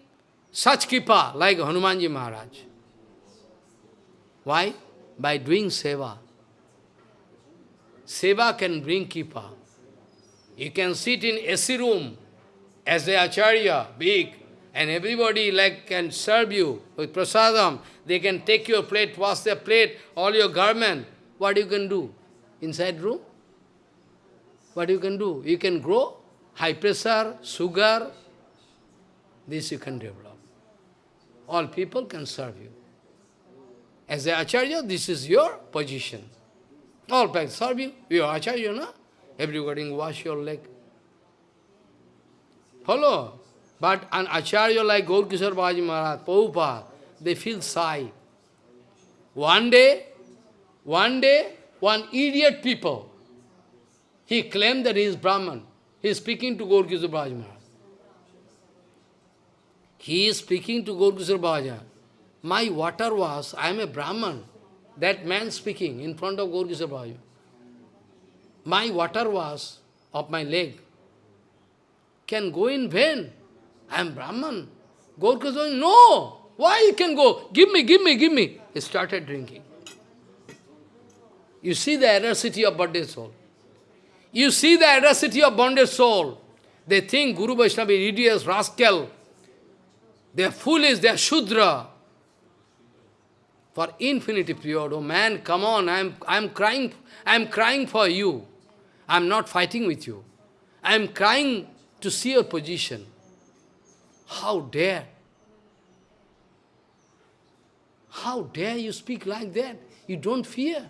such kipa like Hanumanji Maharaj. Why? By doing seva. Seva can bring kipa. You can sit in AC room as the acharya, big, and everybody like can serve you with prasadam. They can take your plate, wash their plate, all your garment. What you can do? Inside room? What you can do? You can grow high pressure, sugar. This you can develop. All people can serve you. As a acharya, this is your position. All people serve you. You are acharya, no? Everybody wash your leg. Follow? But an acharya like Gaur Kishore Babaji Maharaj, Prabhupada, they feel shy. One day, one day, one idiot people, he claimed that he is Brahman. He is speaking to Gaur Kishore Maharaj. He is speaking to Gaurkishor Bhaja. My water was, I am a Brahman. That man speaking in front of Gaurkishor Bhaja. My water was of my leg can go in vain. I am Brahman. Gaurkishor no! Why you can go? Give me, give me, give me. He started drinking. You see the audacity of bonded soul. You see the audacity of bonded soul. They think Guru Vaishnava is idiot, rascal. They are foolish, they are Shudra. For infinity period, oh man, come on, I am I am crying, I am crying for you. I am not fighting with you. I am crying to see your position. How dare? How dare you speak like that? You don't fear.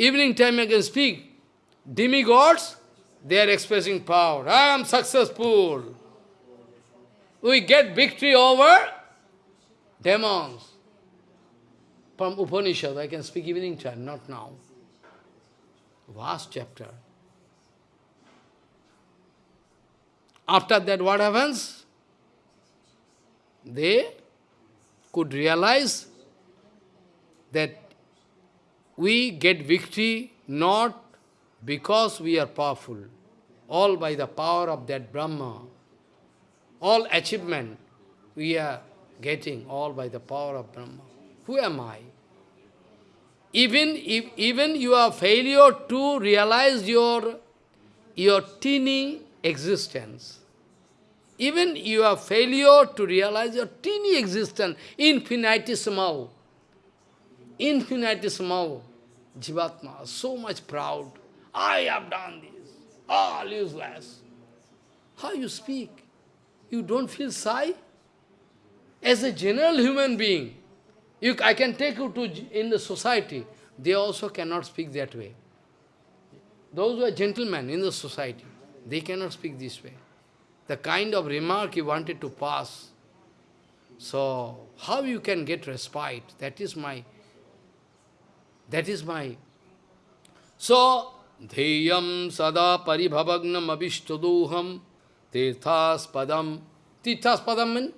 Evening time I can speak. Demigods, they are expressing power. I am successful. We get victory over demons. From Upanishad, I can speak evening time, not now. Vast chapter. After that, what happens? They could realize that we get victory not because we are powerful, all by the power of that Brahma. All achievement we are getting all by the power of Brahma. Who am I? Even if even your failure to realize your your teeny existence, even your failure to realize your teeny existence, infinitesimal, infinitesimal, Jivatma, so much proud. I have done this. All useless. How you speak? You don't feel shy? As a general human being, you, I can take you to in the society, they also cannot speak that way. Those who are gentlemen in the society, they cannot speak this way. The kind of remark you wanted to pass. So, how you can get respite? That is my that is my... So, Dheyam sada paribhavagnam abhishtadoham tirthaspadam. Tirthaspadam means?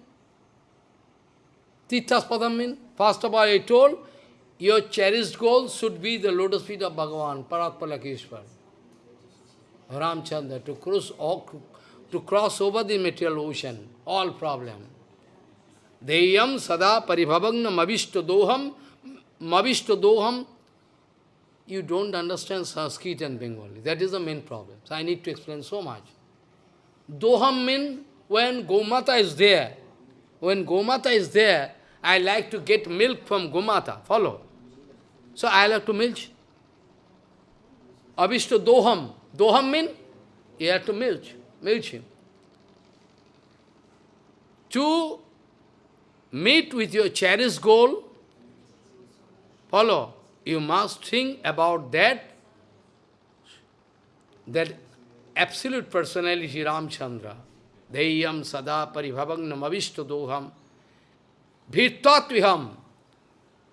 Tirthaspadam means? First of all, I told, your cherished goal should be the lotus feet of Bhagavan, Paratpalakeshwar. Ramchandra, to cross, to cross over the material ocean, all problem. Deyam sada paribhavagnam abhishtadoham, mavishtadoham you don't understand Sanskrit and Bengali. That is the main problem. So I need to explain so much. Doham means when Gomata is there, when Gomata is there, I like to get milk from Gomata. Follow? So I like to milk. Abhishta Doham. Doham means you have to milk. Milk him. To meet with your cherished goal, follow, you must think about that, that absolute personality Ramchandra. Deyam sada paribhavagnam avishtadoham bhittatviham.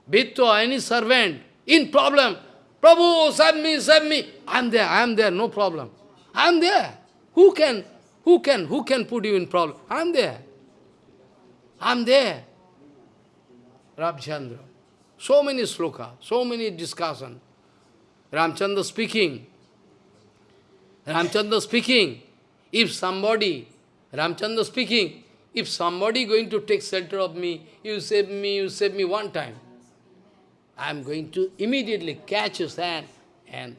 Bhittva, any servant, in problem. Prabhu, save me, save me. I am there, I am there, no problem. I am there. Who can, who can, who can put you in problem? I am there. I am there. Ramchandra. So many sloka, so many discussion. Ramchandra speaking. Ramchandra speaking. If somebody, Ramchandra speaking, if somebody going to take shelter of me, you save me, you save me one time. I am going to immediately catch his hand and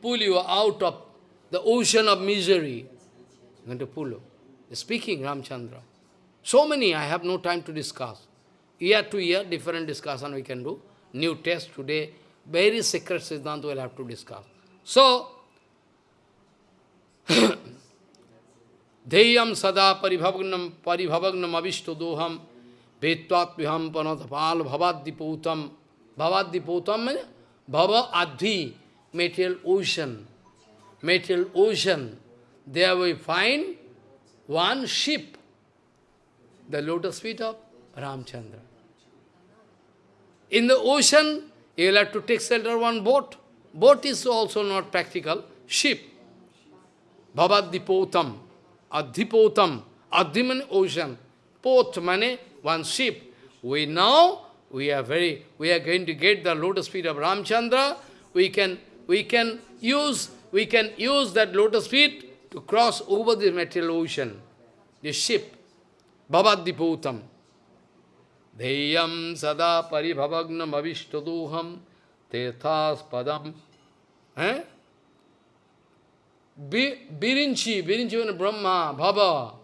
pull you out of the ocean of misery. I'm going to pull you. Speaking Ramchandra. So many, I have no time to discuss. Year to year, different discussion we can do. New test today, very secret Siddhanta we'll have to discuss. So, Deyam sada paribhavagnam paribhavagnam avishtodoham vetvatviham panatapal bhavaddiputam. Bhavaddiputam means bhava adhi, material ocean. Material ocean. There we find one ship, the lotus feet of Ramchandra. In the ocean, you will have to take shelter one boat. Boat is also not practical. Ship. Bhavadipotam. Adhipotam. Adhiman ocean. Both money, one ship. We now, we are very, we are going to get the lotus feet of Ramchandra. We can, we can use, we can use that lotus feet to cross over the material ocean. The ship. Bhavadiputam. Paribhavagnam avishtaduham tethas padam. Eh? Birinchi, Birinchi and Brahma, Bhava,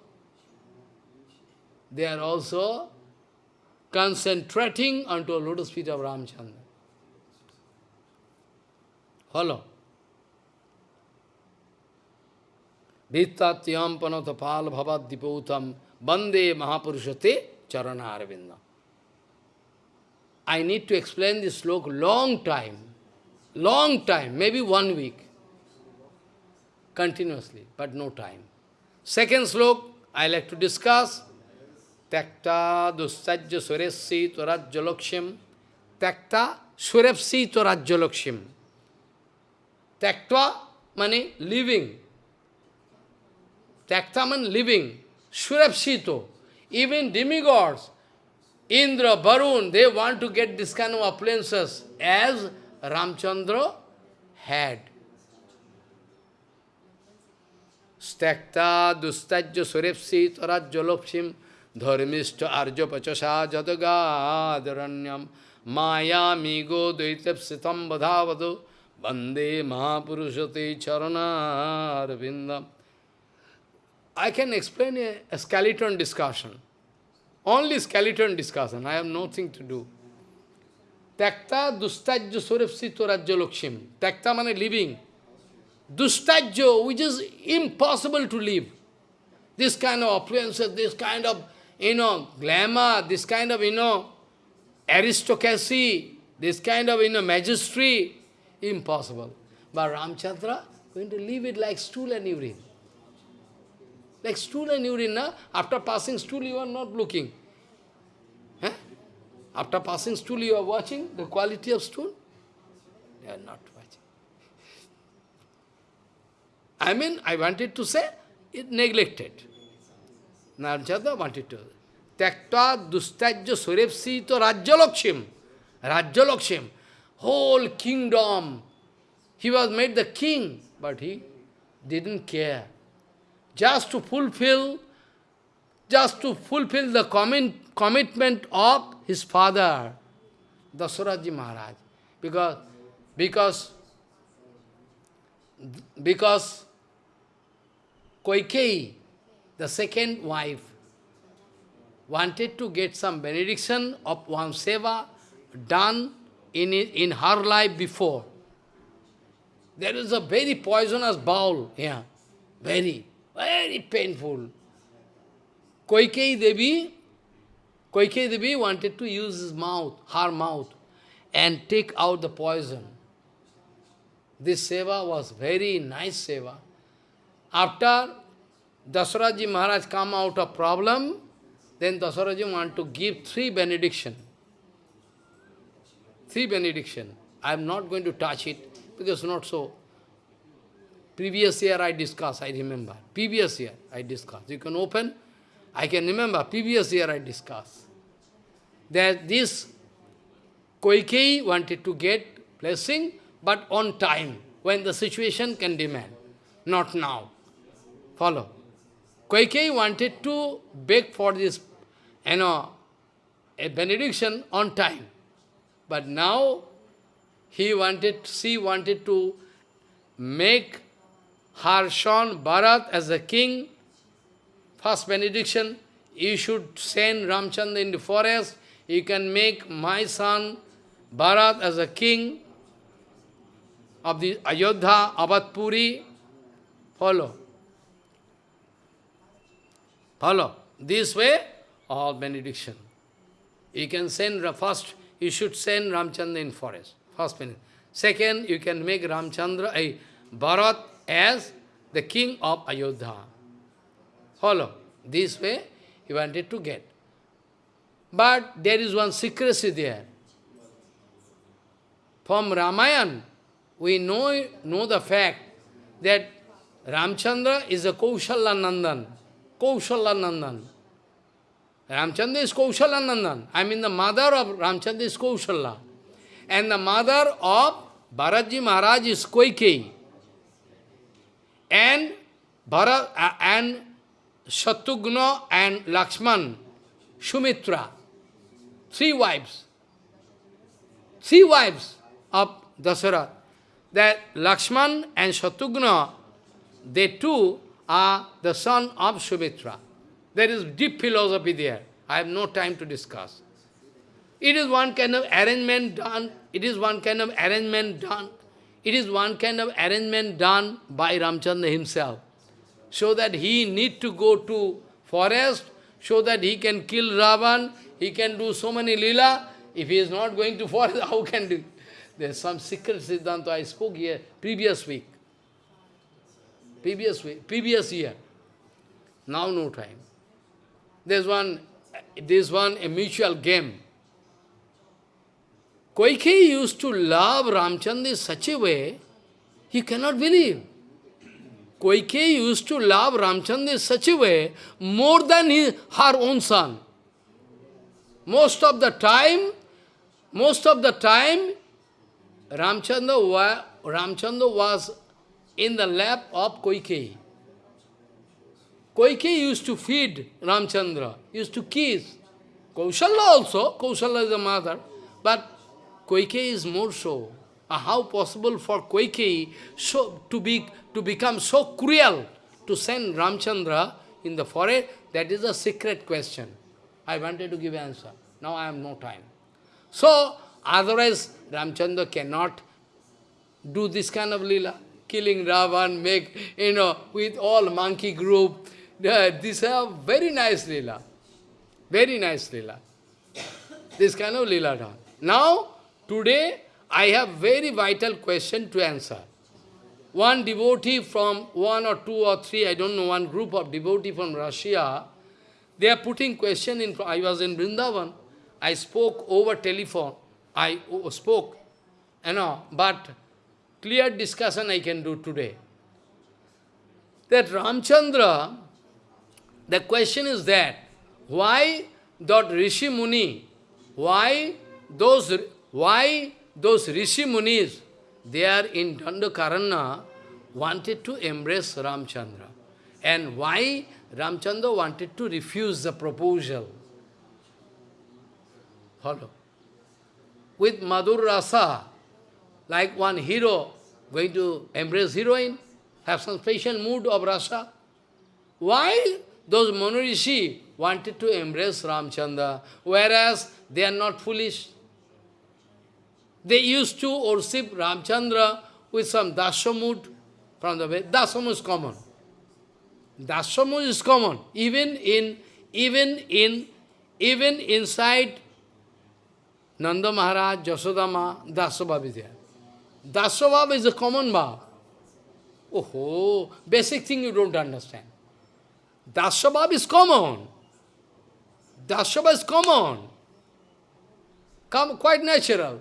they are also concentrating onto a lotus feet of Ramchandra. Follow. Vittatyam panatapal bhavad diputam bande mahapurushate charana arvinda. I need to explain this sloka long time, long time, maybe one week continuously, but no time. Second slok, I like to discuss. Takta dustajya suresi tvarajjalakshim. Takta surepsi tvarajjalakshim. Taktva means living. Takta means living. Surepsito. Even demigods, Indra, Varun, they want to get this kind of appliances as Ramchandra had. Stakta dustajya surepsi tarajjalopsim dharmishta arja pachasa jadagadharanyam maya migo daitapsitam badhavadu bande mahapurushate charanarvindam. I can explain a skeleton discussion. Only skeleton discussion. I have nothing to do. Takta dustajya surepsi tarajjalokshim. Takta means living. Dustajyo, which is impossible to live. This kind of appearances, this kind of, you know, glamour, this kind of, you know, aristocracy, this kind of, you know, magistry, impossible. But Ramchandra going to leave it like stool and urine. Like stool and urine, after passing stool you are not looking. After passing stool you are watching the quality of stool? You are not. Watching. I mean, I wanted to say, it neglected. Narjada wanted to. Takta dustajya surepsi to rajyalakshim. Rajyalakshim. Whole kingdom. He was made the king, but he didn't care. Just to fulfill, just to fulfill the commit, commitment of his father, Dasaraji Maharaj. Because, because, because Koikei, the second wife, wanted to get some benediction of one seva done in, in her life before. There is a very poisonous bowl here. Very, very painful. Koikei Devi, Koikei Devi wanted to use his mouth, her mouth, and take out the poison. This seva was very nice seva. After Dasaraji Maharaj come out of problem, then Dasaraji want to give three benediction. Three benediction. I am not going to touch it because not so. Previous year I discussed, I remember. Previous year I discussed. You can open. I can remember, previous year I discussed. That this Koikei wanted to get blessing, but on time, when the situation can demand, not now. Follow. Kaikeyi wanted to beg for this, you know, a benediction on time. But now he wanted, she wanted to make her son Bharat as a king. First benediction, you should send Ramchandra in the forest. You can make my son Bharat as a king of the Ayodhya, Avatpuri. Follow. Follow. This way, all benediction. You can send, first, you should send Ramchandra in forest. First benediction. Second, you can make Ramchandra, a Bharat as the king of Ayodhya. Follow. This way, he wanted to get. But there is one secrecy there. From Ramayana, we know, know the fact that Ramchandra is a Kaushalya Nandan. Kaushala Nandan. Ramchandra is Kaushala Nandan. I mean the mother of Ramchandra is Kaushala. And the mother of Bharatji Maharaj is Koikei. And Bharat, uh, and Shatrugna and Lakshman, Sumitra, three wives. Three wives of Dasara. That Lakshman and Shatrugna, they two are the son of Sumitra. There is deep philosophy there. I have no time to discuss. It is one kind of arrangement done. It is one kind of arrangement done. It is one kind of arrangement done by Ramchandra himself. So that he need to go to forest, so that he can kill Ravan, he can do so many lila. If he is not going to forest, how can do? There is some secret Siddhanta I spoke here previous week. Previous week, previous year. Now no time. There's one, there's one a mutual game. Kaikeyi used to love Ramchandra in such a way, he cannot believe. Kaikeyi used to love Ramchandra in such a way, more than his, her own son. Most of the time, most of the time, Ramchandra, wa, Ramchandra was in the lap of Kaikeyi. Kaikeyi used to feed Ramchandra, used to kiss. Kausala also, Kausala is the mother, but Kaikeyi is more so. Uh, how possible for Kaikeyi so, to, be, to become so cruel to send Ramchandra in the forest? That is a secret question. I wanted to give answer. Now I have no time. So, otherwise Ramchandra cannot do this kind of lila. Killing Ravan, make, you know, with all monkey group. Uh, these are very nice lila. Very nice lila. This kind of lila done. Now, Today, I have very vital question to answer. One devotee from one or two or three, I don't know, one group of devotee from Russia, they are putting question in, I was in Vrindavan, I spoke over telephone, I spoke, you know, but clear discussion I can do today. That Ramchandra, the question is that, why that Rishi Muni, why those why those Rishi Munis, they are in Dandakaranya, wanted to embrace Ramchandra. And why Ramchandra wanted to refuse the proposal. Follow. With Madhur Rasa, like one hero going to embrace heroine, have some special mood of rasa. Why those Monorishi wanted to embrace Ramchandra, whereas they are not foolish? They used to worship Ramchandra with some dasamud from the way. Dasamud is common. Dasamud is common. Even in even in even inside Nanda Maharaj, Jasodama, Dasabhav is there. Dasabhav is a common bhav. Oh, basic thing you don't understand. Dasabhav is common. Dasabhav is common. Come, quite natural.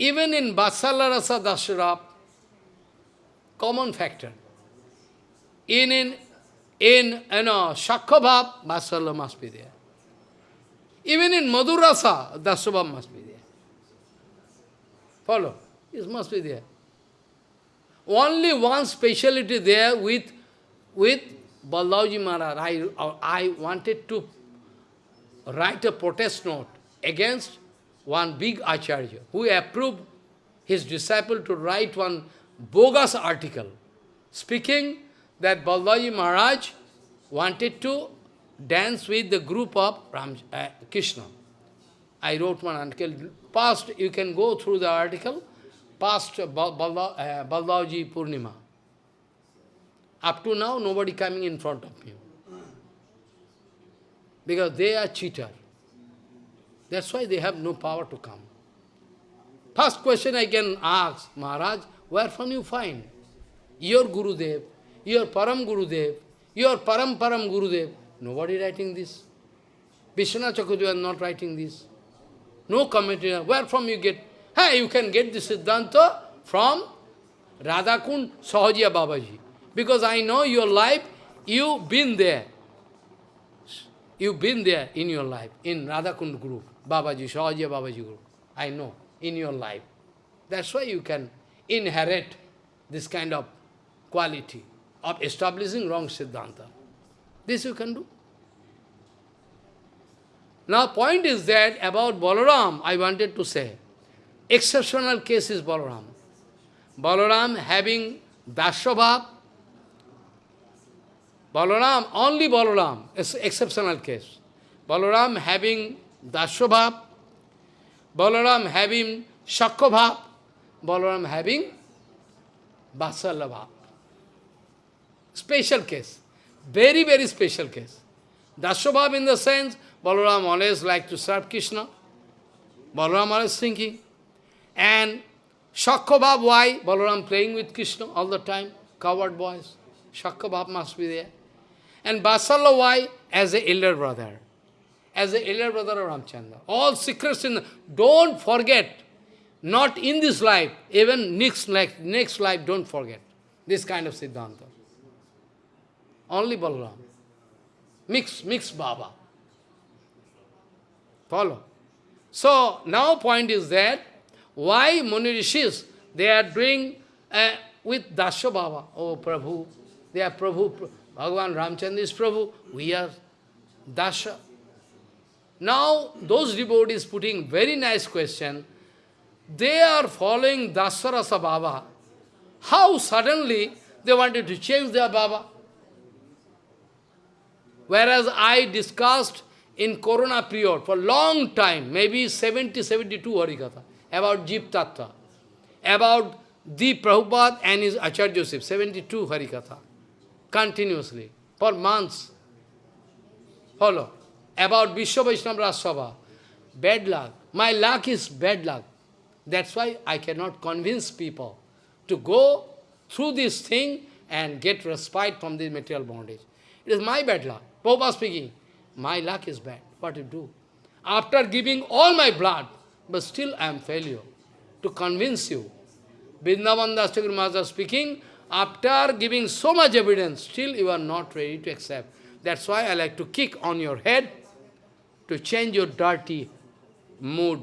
Even in Vatsalya Rasa common factor. In, in, in you know, Shakkhabhav, Vatsalya must be there. Even in Madhurasa, Dasabhav must be there. Follow? It must be there. Only one speciality there with, with Baldevji Maharaj. I, I wanted to write a protest note against one big Acharya, who approved his disciple to write one bogus article, speaking that Balaji Maharaj wanted to dance with the group of Ram, uh, Krishna. I wrote one article. Past, you can go through the article, past Balaji uh, Purnima. Up to now, nobody coming in front of me. Because they are cheater. That's why they have no power to come. First question I can ask, Maharaj, where from you find? Your Gurudev, your Param Gurudev, your Param Param Gurudev. Nobody writing this. Chakravarti is not writing this. No commentary. Where from you get? Hey, you can get this Siddhanta from Radhakund Sahajiya Babaji. Because I know your life, you've been there. You've been there in your life, in Radhakund group, Babaji, Sahaja Babaji group. I know, in your life. That's why you can inherit this kind of quality of establishing wrong Siddhanta. This you can do. Now, point is that about Balaram, I wanted to say, exceptional case is Balaram. Balaram having Dashabhav, Balaram, only Balaram, is exceptional case. Balaram having Dashabhav, Balaram having Shakkabhav, Balaram having Vasalabhav. Special case. Very, very special case. Dashabhav in the sense, Balaram always like to serve Krishna. Balaram always thinking. And Shakkabhav, why? Balaram playing with Krishna all the time. Coward boys. Shakkabhav must be there. And Basala, why? As a elder brother. As the elder brother of Ramchandra. All secrets in the, Don't forget. Not in this life, even next life, next life, don't forget. This kind of Siddhanta. Only Balaram. Mix, mix Baba. Follow. So, now point is that, why Muni Rishis, they are doing uh, with Dasya Baba, oh Prabhu, they are Prabhu, Bhagavan Ramchandra is Prabhu, we are Dasha. Now, those devotees putting very nice question, they are following Dasarasa Baba. How suddenly they wanted to change their Baba? Whereas I discussed in Corona period for long time, maybe 70, 72 Harikatha, about Jeev Tattva, about the Prabhupada and his Acharya Joseph, 72 Harikatha, continuously, for months. Follow. About Vishwa Vaishnava Raj Sabha, bad luck. My luck is bad luck. That's why I cannot convince people to go through this thing and get respite from this material bondage. It is my bad luck. Prabhupada speaking, my luck is bad. What to do? After giving all my blood, but still I am failure to convince you. Vrindavan Das Maharaj speaking, after giving so much evidence, still you are not ready to accept. That's why I like to kick on your head to change your dirty mood.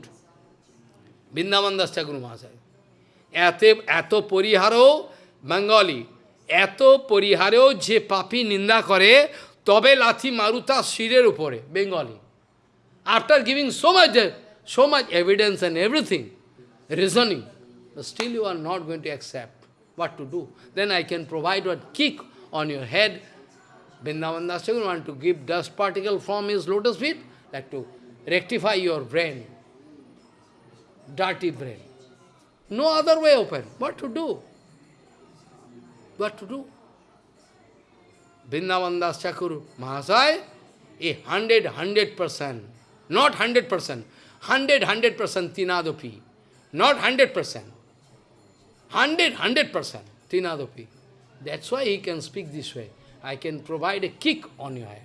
Vrindavan Das Maharaj. এতে এত পরিহারও Bengali এত পরিহারেও যে পাপি নিন্দা করে তবে লাথি মারুতা শিরের উপরে Bengali after giving so much so much evidence and everything, reasoning, still you are not going to accept what to do. Then I can provide a kick on your head. Vrindavan Das want to give dust particle from his lotus feet, like to rectify your brain, dirty brain. No other way open. What to do? What to do? Vrindavan Das Thakur Mahasai, a hundred, hundred percent, not hundred percent, hundred, hundred percent tinadopi, not hundred percent, hundred, hundred percent tinadopi. That's why he can speak this way. I can provide a kick on your head.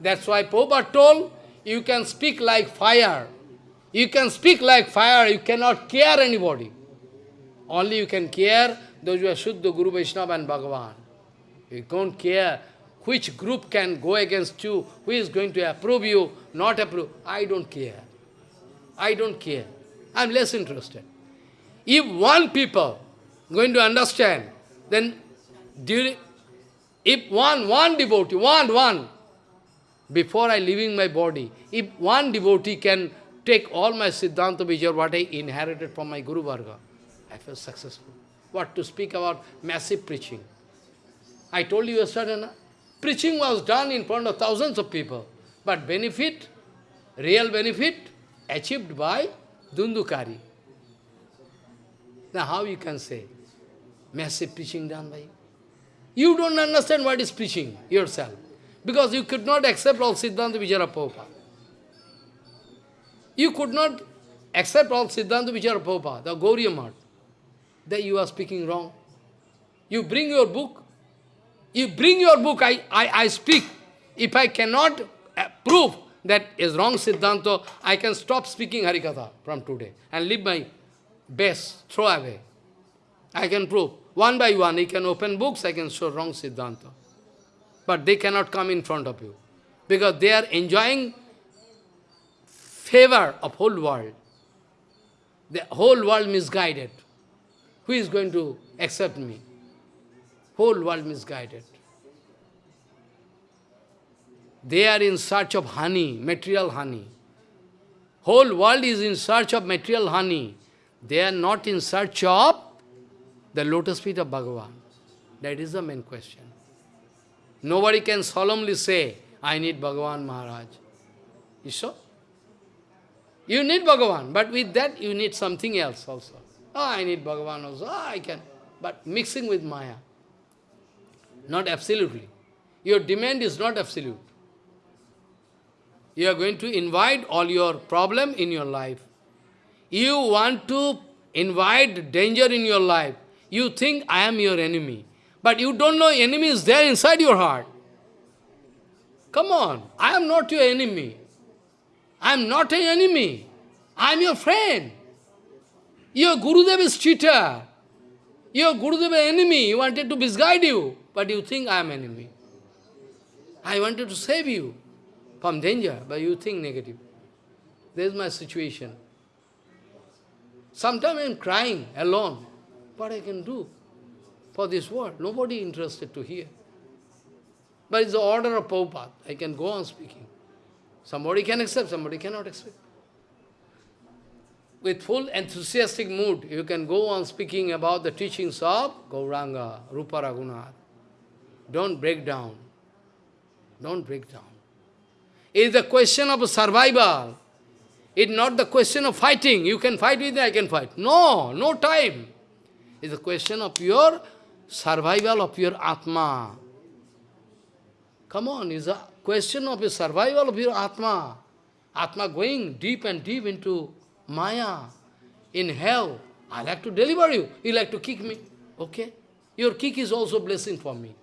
That's why Prabhupada told, you can speak like fire. You can speak like fire, you cannot care anybody. Only you can care those who are Shuddha, Guru Vaishnava and Bhagavan. You don't care which group can go against you, who is going to approve you, not approve. I don't care. I don't care. I am less interested. If one people going to understand, then during, if one, one devotee, one, one, before I leaving my body, if one devotee can take all my Siddhanta Vijay, what I inherited from my Guru Varga, I feel successful. What to speak about massive preaching. I told you yesterday, preaching was done in front of thousands of people, but benefit, real benefit, achieved by Dhundhukari. Now how you can say, massive preaching done by you? You don't understand what is preaching yourself, because you could not accept all Siddhanta Vijaya Prabhupada. You could not accept all Siddhanta Vijaya Prabhupada, the Gauriya Math. That you are speaking wrong. You bring your book, you bring your book, I, I, I speak. If I cannot prove that is wrong Siddhanta, I can stop speaking Harikatha from today and leave my best, throw away. I can prove. One by one, you can open books, I can show wrong Siddhanta. But they cannot come in front of you. Because they are enjoying favor of whole world. The whole world misguided. Who is going to accept me? Whole world misguided. They are in search of honey, material honey. Whole world is in search of material honey. They are not in search of the lotus feet of Bhagavan. That is the main question. Nobody can solemnly say, I need Bhagavan Maharaj. You sure? You need Bhagavan, but with that you need something else also. Oh, I need Bhagavan also. Oh, I can. But mixing with Maya. Not absolutely. Your demand is not absolute. You are going to invite all your problem in your life. You want to invite danger in your life. You think, I am your enemy. But you don't know enemy is there inside your heart. Come on, I am not your enemy. I am not an enemy. I am your friend. Your Gurudev is cheater. Your Gurudev is enemy. He wanted to misguide you, but you think I am enemy. I wanted to save you from danger, but you think negative. This is my situation. Sometimes I am crying alone. What I can do for this world? Nobody interested to hear. But it's the order of Prabhupada. I can go on speaking. Somebody can accept, somebody cannot accept. With full enthusiastic mood, you can go on speaking about the teachings of Gauranga, Rupa Raghunath. Don't break down. Don't break down. It is a question of survival. It's not the question of fighting. You can fight with me, I can fight. No, no time. It's a question of your survival of your Atma. Come on, it's a question of the survival of your Atma. Atma going deep and deep into Maya, in hell. I like to deliver you. You like to kick me. Okay? Your kick is also blessing for me.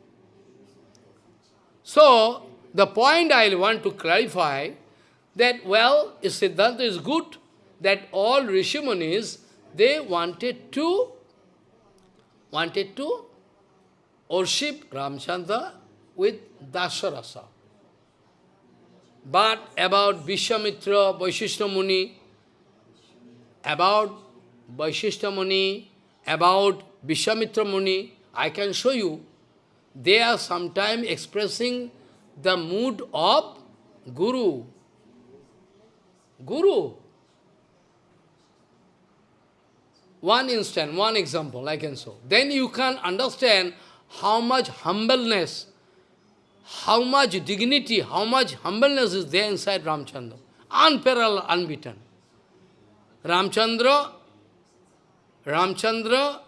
So, the point I want to clarify that, well, Siddhanta is good, that all Rishimunis, they wanted to, wanted to worship Ramchandra with Dasarasa. But about Vishwamitra, Vaishishta Muni, about Vaishishta Muni, about Vishwamitra Muni, I can show you, they are sometimes expressing the mood of Guru. Guru. One instant, one example I can show. Then you can understand how much humbleness, how much dignity, how much humbleness is there inside Ramchandra. Unparalleled, unbeaten. Ramchandra, Ramchandra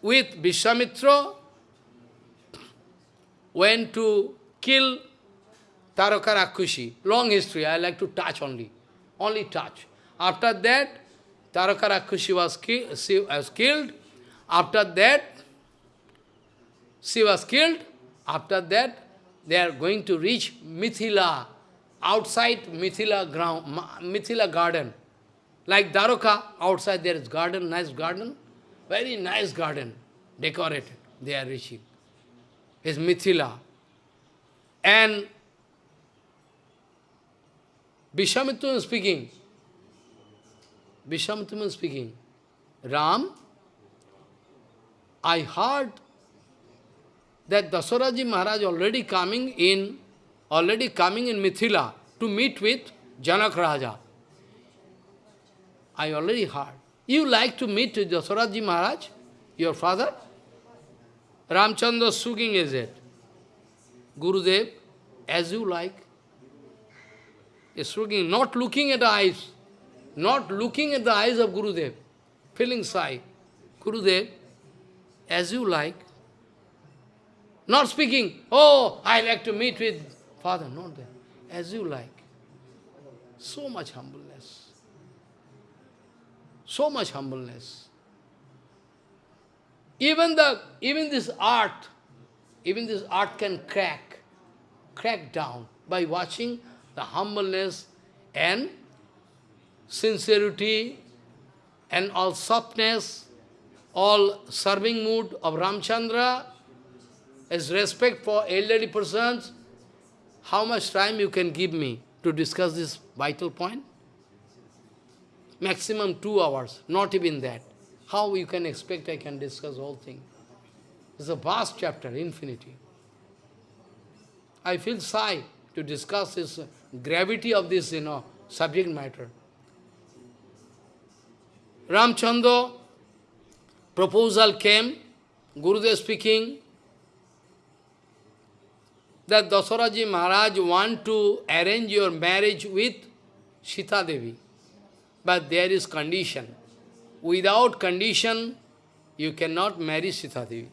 with Vishwamitra went to kill Taraka Rakshasi. Long history, I like to touch only. Only touch. After that, Taraka Rakshasi was, ki was killed. After that, she was killed. After that, they are going to reach Mithila, outside Mithila ground, Mithila garden. Like Dwaraka, outside there is garden, nice garden, very nice garden, decorated. They are reaching is Mithila. And Vishwamitra speaking, Vishwamitra speaking, Ram, I heard that Dasaraji Maharaj already coming in, already coming in Mithila to meet with Janak Raja. I already heard. You like to meet Dasaraji Maharaj, your father? Ramchandra Suging is it. Gurudev, as you like. Is Suging, not looking at the eyes, not looking at the eyes of Gurudev, feeling shy. Gurudev, as you like. Not speaking, oh, I like to meet with Father, not that. As you like. So much humbleness. So much humbleness. Even the even this art, even this art can crack, crack down by watching the humbleness and sincerity and all softness, all serving mood of Ramchandra, as respect for elderly persons, how much time you can give me to discuss this vital point? Maximum two hours, not even that. How you can expect I can discuss whole thing? It's a vast chapter, infinity. I feel shy to discuss this gravity of this, you know, subject matter. Ramchandra proposal came, Gurudev speaking, that Dasaraji Maharaj want to arrange your marriage with Sita Devi. But there is condition. Without condition, you cannot marry Sita Devi.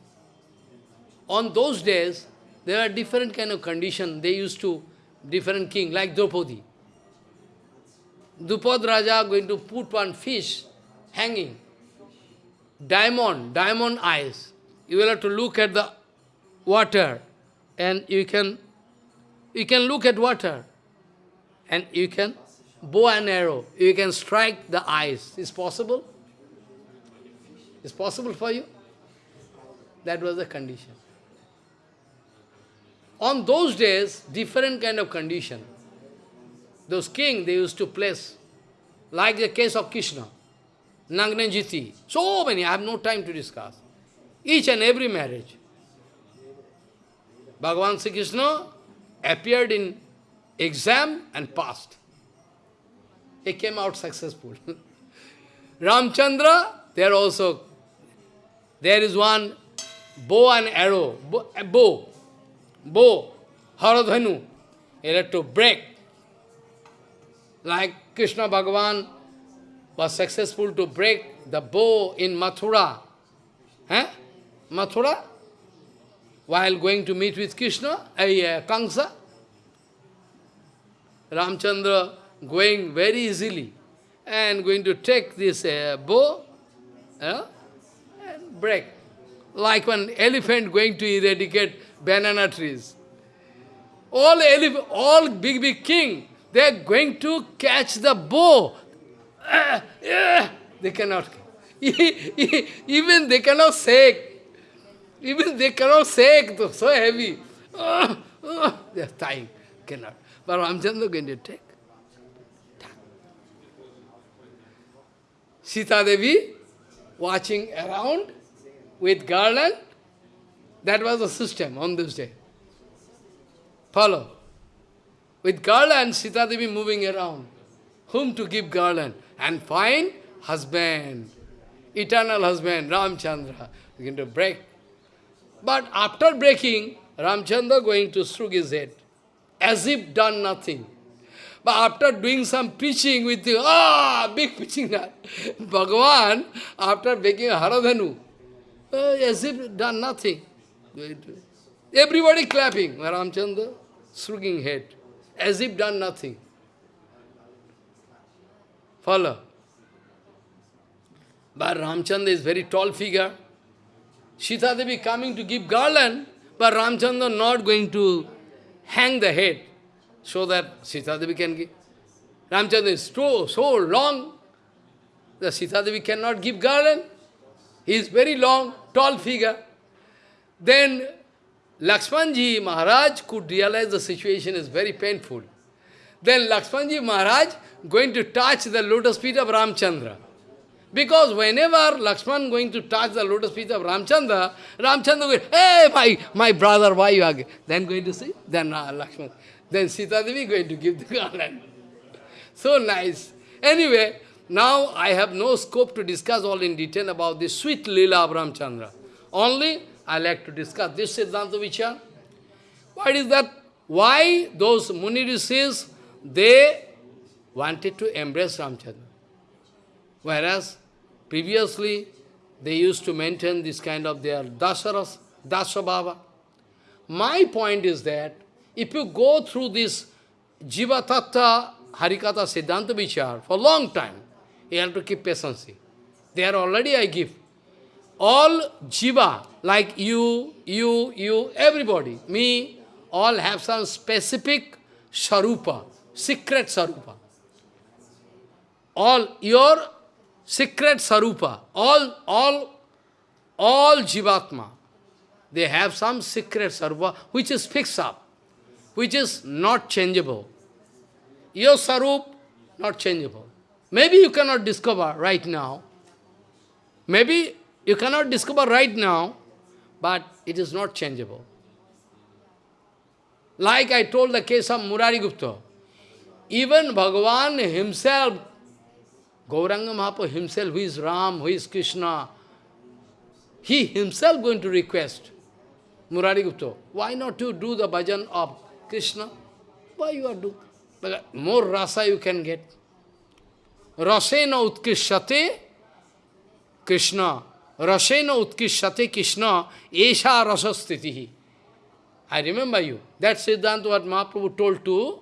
On those days, there are different kind of condition. They used to, different king, like Draupadi. Drupad Raja going to put one fish hanging. Diamond, diamond eyes. You will have to look at the water and you can you can look at water and you can bow an arrow. You can strike the eyes. Is possible? Is possible for you? That was the condition. On those days, different kind of condition. Those king they used to place, like the case of Krishna, Nagnanjiti, so many, I have no time to discuss. Each and every marriage. Bhagavan Sri Krishna appeared in exam and passed. He came out successful. Ramchandra, there also, there is one bow and arrow, bow, bow, Haradhanu, he had to break. Like Krishna Bhagavan was successful to break the bow in Mathura. Eh? Mathura? While going to meet with Krishna, uh, Kamsa, Ramchandra going very easily and going to take this uh, bow uh, and break. Like an elephant going to eradicate banana trees. All, all big, big king, they are going to catch the bow. Uh, they cannot. Even they cannot say even they cannot say, so heavy. Uh, uh, they are dying, cannot. But Ramchandra going to take. Sita Devi watching around with garland. That was the system on this day. Follow. With garland, Sita Devi moving around. Whom to give garland? And find husband, eternal husband, Ramchandra. Going to break but after breaking, Ramchandra going to shrug his head, as if done nothing. But after doing some preaching with the, ah, big preaching that, Bhagavan, after breaking Haradhanu, uh, as if done nothing. Everybody clapping, Ramchandra, shrugging head, as if done nothing. Follow. But Ramchandra is very tall figure. Sita Devi coming to give garland, but Ramchandra not going to hang the head so that Sita Devi can give. Ramchandra is so, so long, that Sita Devi cannot give garland. He is very long, tall figure. Then Lakshmanji Maharaj could realize the situation is very painful. Then Lakshmanji Maharaj going to touch the lotus feet of Ramchandra. Because whenever Lakshman going to touch the lotus feet of Ramchandra, Ramchandra will, hey, my, my brother, why you are Then going to see, then uh, Lakshman. Then Sita Devi going to give the garland. So nice. Anyway, now I have no scope to discuss all in detail about this sweet lila of Ramchandra. Only I like to discuss this Siddhanta Vichar. What is that? Why those Muni they wanted to embrace Ramchandra. Whereas previously they used to maintain this kind of their dasaras, dasabhava. My point is that if you go through this Jiva Tattva Harikatha Siddhanta Vichar for a long time, you have to keep patience. There already I give. All Jiva, like you, you, you, everybody, me, all have some specific Sarupa, secret Sarupa. All your secret sarupa, all, all, all jivatma, they have some secret sarupa which is fixed up, which is not changeable. Your sarup, not changeable. Maybe you cannot discover right now. Maybe you cannot discover right now, but it is not changeable. Like I told the case of Murari Gupta. Even Bhagavan himself, Gauranga Mahaprabhu himself, who is Ram, who is Krishna, he himself going to request Murari Gupta, why not to do the bhajan of Krishna? Why you are doing? More rasa you can get. Rasena utkishate Krishna. Rasena utkishate Krishna. Esha rasastitihi. I remember you. That's Siddhanta what Mahaprabhu told to.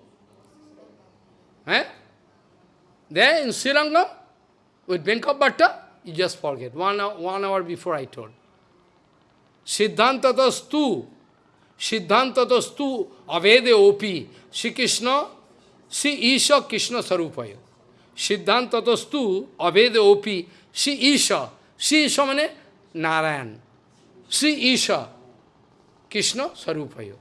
Eh? There in Sri Lanka, with Venkat Bhatta, you just forget. One hour, one hour before I told. Siddhantatastu, Siddhantatastu avede opi, Shri Krishna, Shri Isha Krishna Sarupayo. Siddhantatastu avede opi, Shri Isha, Shri Isha means Narayan. Shri Isha, Krishna Sarupayo.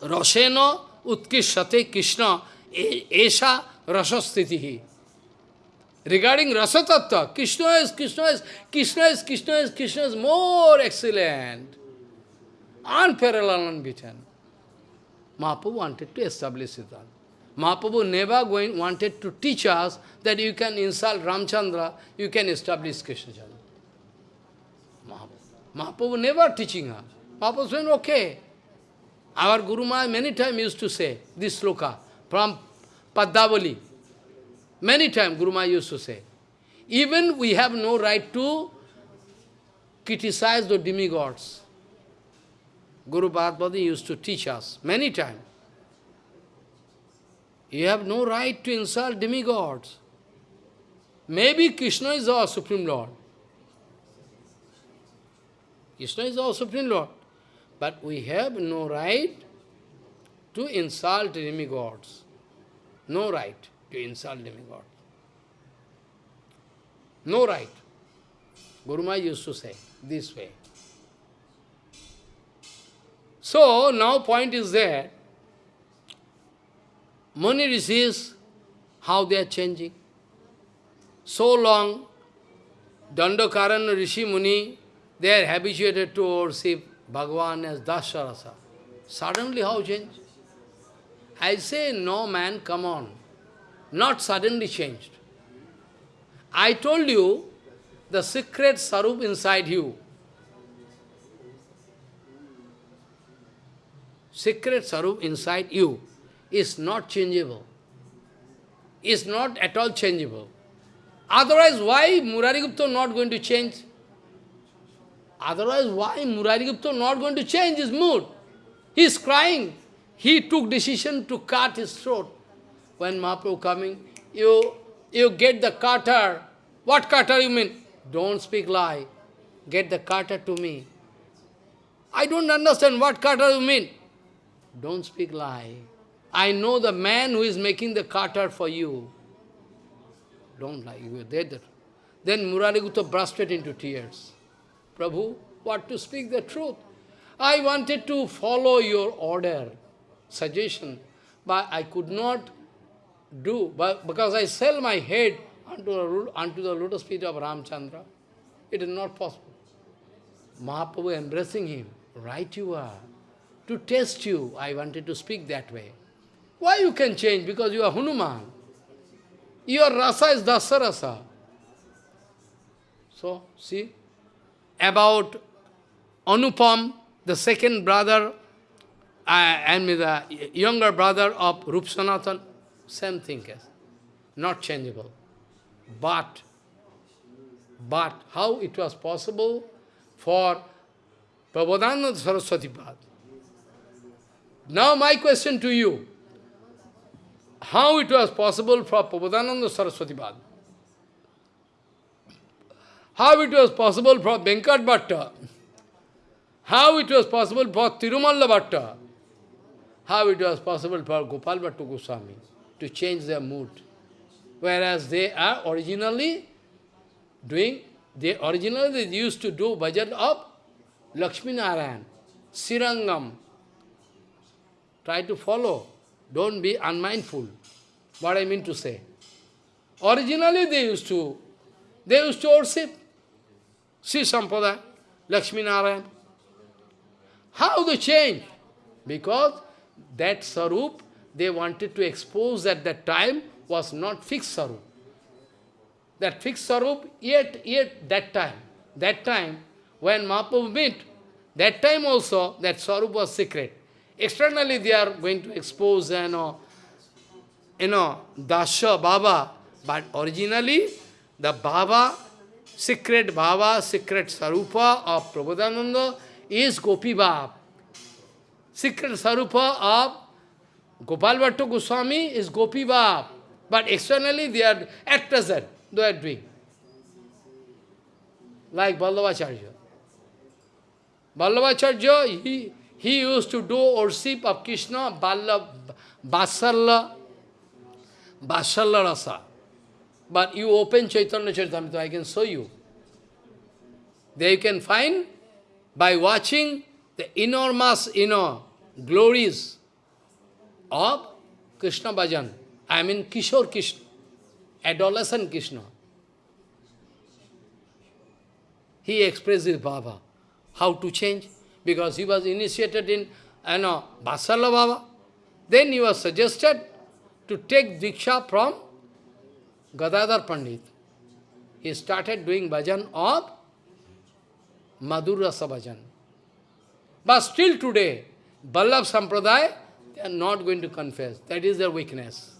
Rasena utkishate Krishna, Esha rasastitihi. Regarding rasa tattva, Krishna is, Krishna is, Krishna is, Krishna is, Krishna is more excellent. Unparalleled, unbeaten. Mahaprabhu wanted to establish Siddhanta. Mahaprabhu never going, wanted to teach us that you can insult Ramchandra, you can establish Krishna Chandra. Mahaprabhu never teaching us. Mahaprabhu said, okay. Our Guru Maharaj many times used to say this sloka from Padyavali. Many times Guru Maharaj used to say. Even we have no right to criticize the demigods. Guru Bhadbadi used to teach us many times. You have no right to insult demigods. Maybe Krishna is our Supreme Lord. Krishna is our Supreme Lord. But we have no right to insult demigods. No right to insult demigods. No right. Guru used to say this way. So, now point is there. Muni Rishis, how they are changing. So long, Dandakaran Rishi Muni, they are habituated to worship Bhagavan as Dasharasa. Suddenly how change? I say, no man, come on. Not suddenly changed. I told you, the secret sarup inside you. Secret sarup inside you is not changeable. Is not at all changeable. Otherwise, why Murari Gupta not going to change? Otherwise, why Murari Gupta not going to change his mood? He is crying. He took decision to cut his throat. When Mahaprabhu coming, you, you get the cutter. What cutter you mean? Don't speak lie. Get the cutter to me. I don't understand what cutter you mean. Don't speak lie. I know the man who is making the cutter for you. Don't lie. You are dead. Then Murari Gupta bursted into tears. Prabhu, what to speak the truth? I wanted to follow your order, suggestion, but I could not do, but because I sell my head unto the, unto the lotus feet of Ramchandra. It is not possible. Mahaprabhu embracing him, right you are. To test you, I wanted to speak that way. Why you can change? Because you are Hanuman. Your rasa is Dasarasa. So, see, about Anupam, the second brother, uh, and the younger brother of Rup Sanatan, same thing as, not changeable. But, but how it was possible for Prabodhananda Saraswati Pad? Now my question to you, how it was possible for Prabodhananda Saraswati Pad? How it was possible for Venkat Bhatta? How it was possible for Tirumalla Bhatta? How it was possible for Gopal Bhatta Goswami to change their mood? Whereas they are originally doing, they originally they used to do bhajan of Lakshmi Narayan. Srirangam. Try to follow. Don't be unmindful. What I mean to say. Originally they used to, they used to worship Sri Sampradaya, Lakshmi Narayan. How they change? Because that Sarup, they wanted to expose at that time, was not fixed Sarup. That fixed Sarup, yet, yet that time, that time, when Mahaprabhu met, that time also, that Sarup was secret. Externally they are going to expose, you know, you know, Dasha, Baba, but originally, the Baba, secret Baba, secret Sarupa of Prabhupada is Gopi Bab. Secret Sarupa of Gopal Bhatta Goswami is Gopi Bab. But externally they are, at present, they are doing. Like Vallabhacharya. Vallabhacharya, he, he used to do worship of Krishna, Vallabh, Vasalla, Vasalla Rasa. But you open Chaitanya Charitamrita, I can show you. There you can find, by watching the enormous, you know, glories of Krishna Bhajan. I mean Kishore Krishna, adolescent Krishna. He expresses Baba. How to change? Because he was initiated in, you know, Vasala Baba. Then he was suggested to take Diksha from Gadadhar Pandit. He started doing bhajan of Madhur Rasa bhajan. But still today, Vallabh Sampradaya, they are not going to confess. That is their weakness.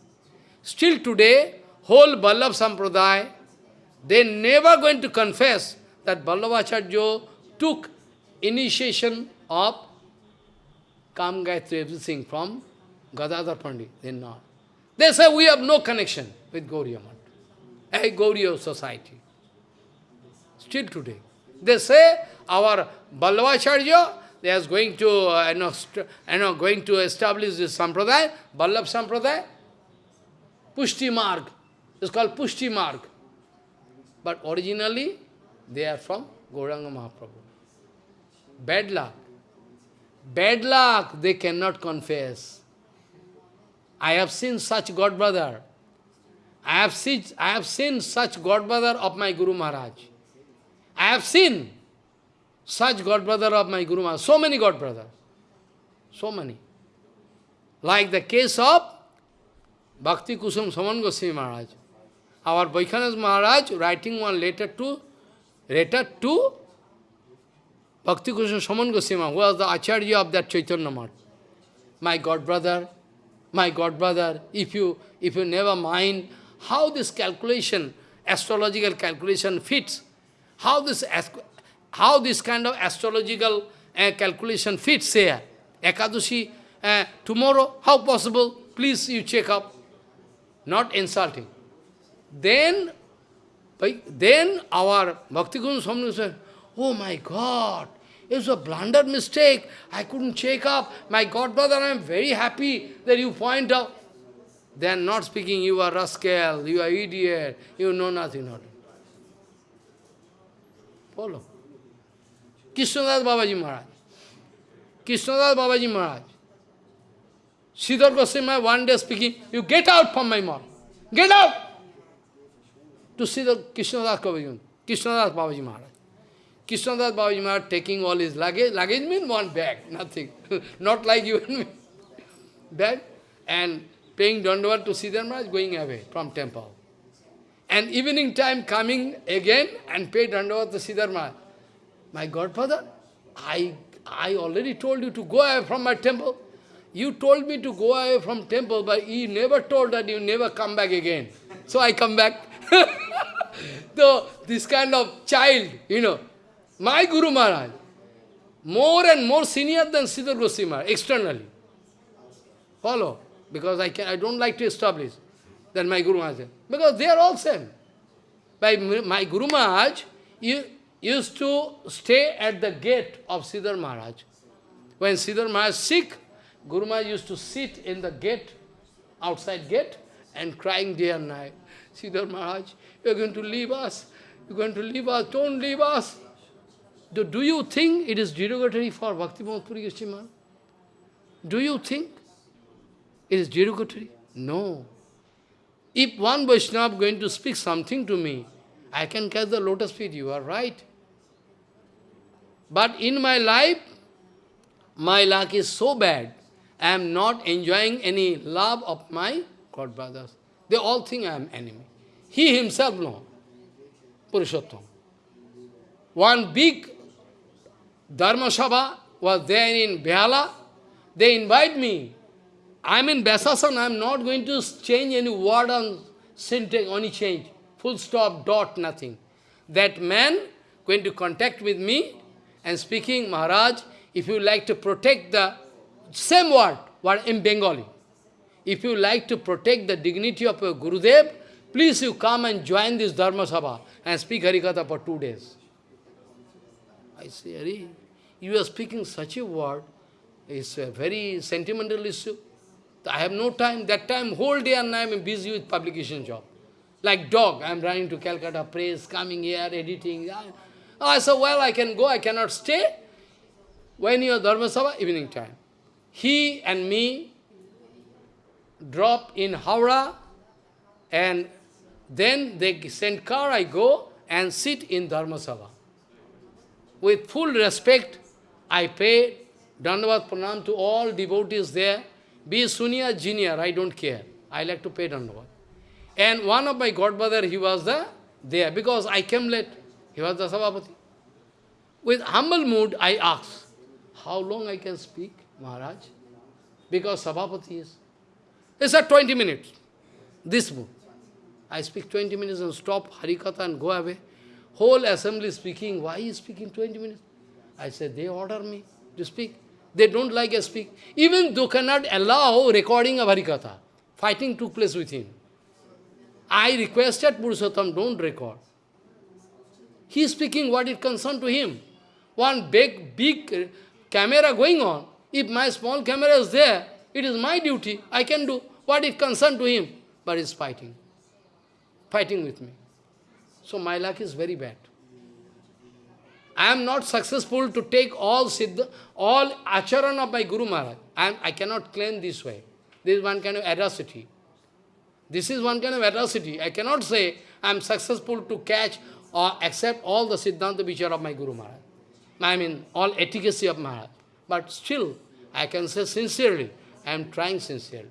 Still today, whole Vallabh Sampradaya, they never going to confess that Vallabhacharya took initiation of Kam Gayatri, everything from Gadadhar Pandit. They not. They say we have no connection with Gauriya a Gauriya society. Still today. They say our Vallabhacharya, they are going to, uh, you, know, you know, going to establish this sampradaya, Vallabh sampradaya, Pushti Marg. It's called Pushti Marg. But originally, they are from Gauranga Mahaprabhu. Bad luck. Bad luck, they cannot confess. I have seen such God brother. I have seen, I have seen such God brother of my Guru Maharaj. I have seen such God brother of my Guru Maharaj. So many God brother. So many. Like the case of Bhakti Kusum Sraman Goswami Maharaj. Our Vaikhanas Maharaj writing one letter to letter to Bhakti Kusum Sraman Goswami, who was the Acharya of that Chaitanya Math. My God brother, my God brother, if you, if you never mind how this calculation, astrological calculation fits, how this, how this kind of astrological uh, calculation fits here. Ekadashi, uh, tomorrow, how possible? Please you check up. Not insulting. Then, then our Bhakti Guru Swami said, Oh my God, it was a blunder mistake. I couldn't check up. My God brother, I am very happy that you point out. Are not speaking, you are rascal, you are idiot, you know nothing. Not. Follow. Krishnadas Babaji Maharaj. Krishnadas Babaji Maharaj. Sridhar Goswami one day speaking, you get out from my mouth. Get out! To Sridhar Krishnadas Babaji, Krishnadas Babaji Maharaj. Krishnadas Babaji Maharaj taking all his luggage. Luggage means one bag, nothing. Not like you and me. Bag. And paying Dandavat to Sridhar Maharaj, going away from temple. And evening time coming again and pay Dandavat to Sridhar Maharaj. My godfather, I, I already told you to go away from my temple. You told me to go away from temple, but you never told that you never come back again. So I come back. so this kind of child, you know, my Guru Maharaj, more and more senior than Sridhar Goswami externally. Follow, because I, can, I don't like to establish that my Guru Maharaj, because they are all same. By my Guru Maharaj used to stay at the gate of Sridhar Maharaj. When Sridhar Maharaj sick, Guru Maharaj used to sit in the gate, outside gate, and crying day and night. Sridhar Maharaj, you're going to leave us. You're going to leave us. Don't leave us. do, do you think it is derogatory for Bhakti Puri Goswami Do you think it is derogatory? No. If one Vaishnava is going to speak something to me, I can catch the lotus feet, you are right. But in my life, my luck is so bad, I am not enjoying any love of my God brothers. They all think I am enemy. He himself know. Purushottam. One big Dharma Sabha was there in Behala. They invite me. I am in Besasan, I am not going to change any word on syntax, only change. Full stop, dot, nothing. That man going to contact with me and speaking, Maharaj, if you like to protect the same word, word in Bengali, if you like to protect the dignity of your Gurudev, please you come and join this Dharma Sabha and speak Harikatha for two days. I say, Hari, you are speaking such a word, it's a very sentimental issue. I have no time. That time, whole day and night, I am busy with publication job. Like dog, I am running to Calcutta, press, coming here, editing. Oh, I said, well, I can go, I cannot stay. When you are Dharma Sabha, evening time. He and me drop in Howrah, and then they send car, I go and sit in Dharma Sabha. With full respect, I pay Dandavat Pranam to all devotees there, be Sunya, junior, I don't care. I like to pay Dandavat. And one of my godbrother, he was the, there, because I came late. He was the Sabhapati. With humble mood, I asked, how long I can speak, Maharaj? Because Sabhapati is. He said 20 minutes. This mood. I speak 20 minutes and stop Harikatha and go away. Whole assembly speaking, why is speaking 20 minutes? I said, they order me to speak. They don't like I speak. Even though cannot allow recording of Harikatha. Fighting took place with him. I requested Purushottam, don't record. He is speaking what is concerned to him. One big, big camera going on. If my small camera is there, it is my duty. I can do what is concerned to him. But he is fighting. Fighting with me. So my luck is very bad. I am not successful to take all siddha, all acharan of my Guru Maharaj. I, am, I cannot claim this way. This is one kind of atrocity. This is one kind of atrocity. I cannot say I am successful to catch or accept all the Siddhanta Vichar of my Guru Maharaj. I mean, all efficacy of Maharaj. But still, I can say sincerely, I am trying sincerely.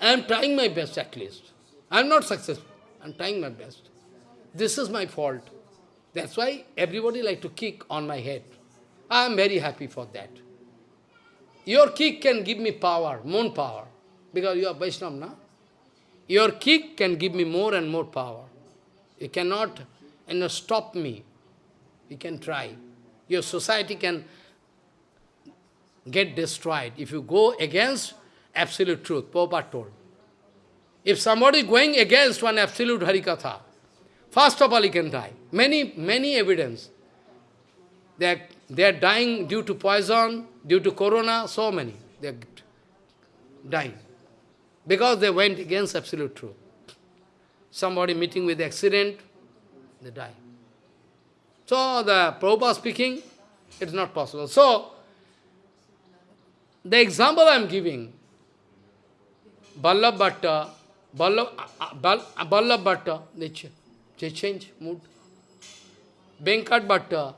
I am trying my best at least. I am not successful. I am trying my best. This is my fault. That's why everybody like to kick on my head. I am very happy for that. Your kick can give me power, more power, because you are Vaishnava, na? Your kick can give me more and more power. You cannot you know, stop me. You can try. Your society can get destroyed if you go against absolute truth, Prabhupada told. If somebody is going against one absolute Harikatha, first of all he can die. Many, many evidence. They are, they are dying due to poison, due to corona, so many. They are dying. Because they went against absolute truth. Somebody meeting with accident, they die. So the Prabhupada speaking, it's not possible. So, the example I am giving, Ballabh Bhatta, Ballabh Bhatta, they change mood. Venkat Bhatta,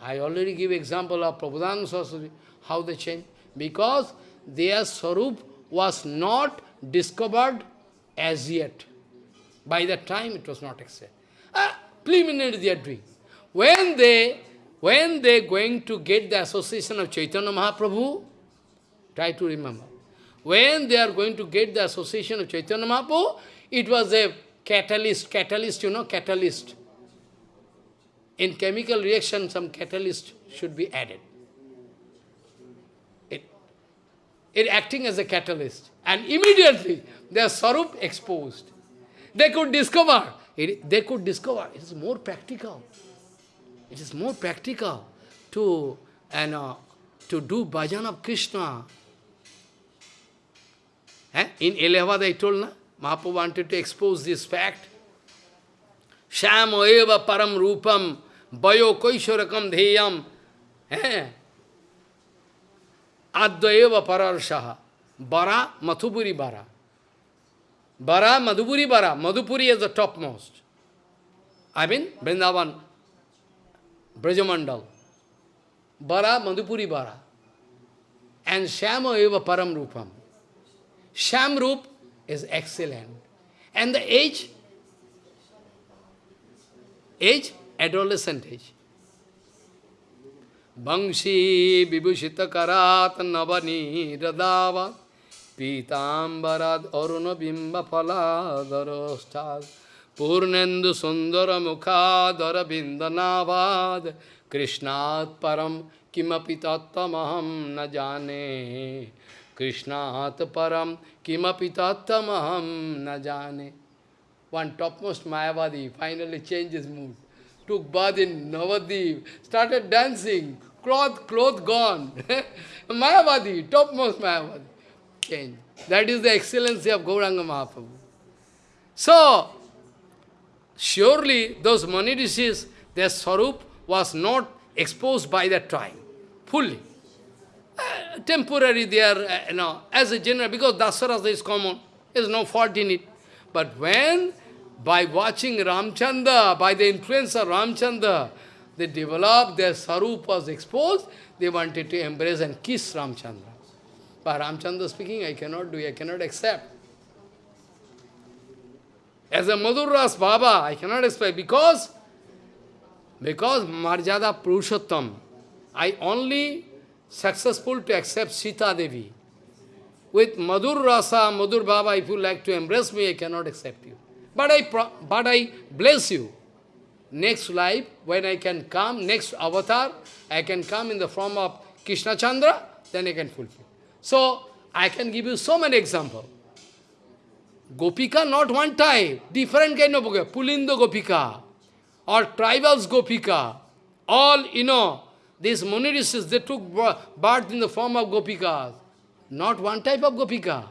I already give example of Prabhupada Saraswati, how they change. Because their Sarup was not discovered as yet. By that time it was not accepted. Ah, preliminary they are doing. When they when they going to get the association of Chaitanya Mahaprabhu, try to remember. When they are going to get the association of Chaitanya Mahaprabhu, it was a catalyst, catalyst, you know, catalyst. In chemical reaction, some catalyst should be added. It, it acting as a catalyst. And immediately, their sarup exposed. They could discover, it, they could discover, it is more practical. It is more practical to, and, uh, to do bhajan of Krishna. Eh? In Allahabad I told, na? Mahaprabhu wanted to expose this fact. Shamo eva param rupam Bayo Koishorakam Dheyam. Eh? Advayeva Pararsaha. Bara, Mathupuri Bara. Bara, Madhupuri Bara. Madhupuri is the topmost. I mean, Vrindavan, Brajamandal. Bara, Madhupuri Bara. And Shama Eva Param Rupam. Sham Rup is excellent. And the age, age, adolescent age. Bangshi vibhushita karat navani radavat purnendu sundara mukhadara bindanavad krishnat param kimapi tattamaham na jane krishnat param kimapi tattamaham na one topmost Mayavadi finally changed his mood took bath in Navadip, started dancing, cloth, cloth gone. Mayavadi, topmost Mayavadi. Change. That is the excellency of Gauranga Mahaprabhu. So, surely those Muni rishis, their sarup was not exposed by that time, fully. Uh, temporary they are, uh, you know, as a general, because Dasarasa is common, there is no fault in it. But when, by watching Ramchandra, by the influence of Ramchandra, they developed, their sarup was exposed, they wanted to embrace and kiss Ramchandra. But Ramchandra speaking, I cannot do, I cannot accept. As a Madhuras Baba, I cannot accept because, because Marjada Purushottam, I only successful to accept Sita Devi. With Madhur Rasa, Madhur Baba, if you like to embrace me, I cannot accept you. But I, but I bless you. Next life, when I can come, next avatar, I can come in the form of Krishna Chandra, then I can fulfill. So, I can give you so many examples. Gopika, not one type, different kind of Gopika. Pulindo Gopika, or tribals Gopika, all, you know, these Munirishis, they took birth in the form of Gopikas. Not one type of Gopika.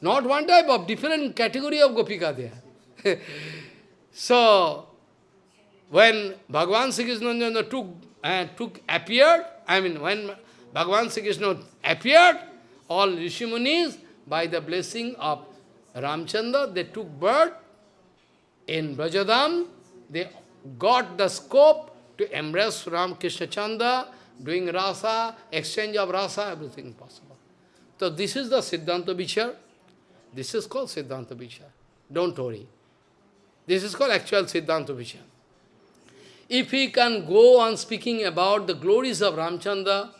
Not one type of, different category of Gopika there. so, when Bhagavan Sri took, uh, took, appeared, I mean, when Bhagavan Sri Krishna appeared, all Rishimunis, by the blessing of Ramchandra, they took birth in Brajadham, they got the scope to embrace Ram Krishna Chanda, doing rasa, exchange of rasa, everything possible. So this is the Siddhanta Vichar. This is called Siddhanta Vichar. Don't worry. This is called actual Siddhanta Vichar. If we can go on speaking about the glories of Ramchandra,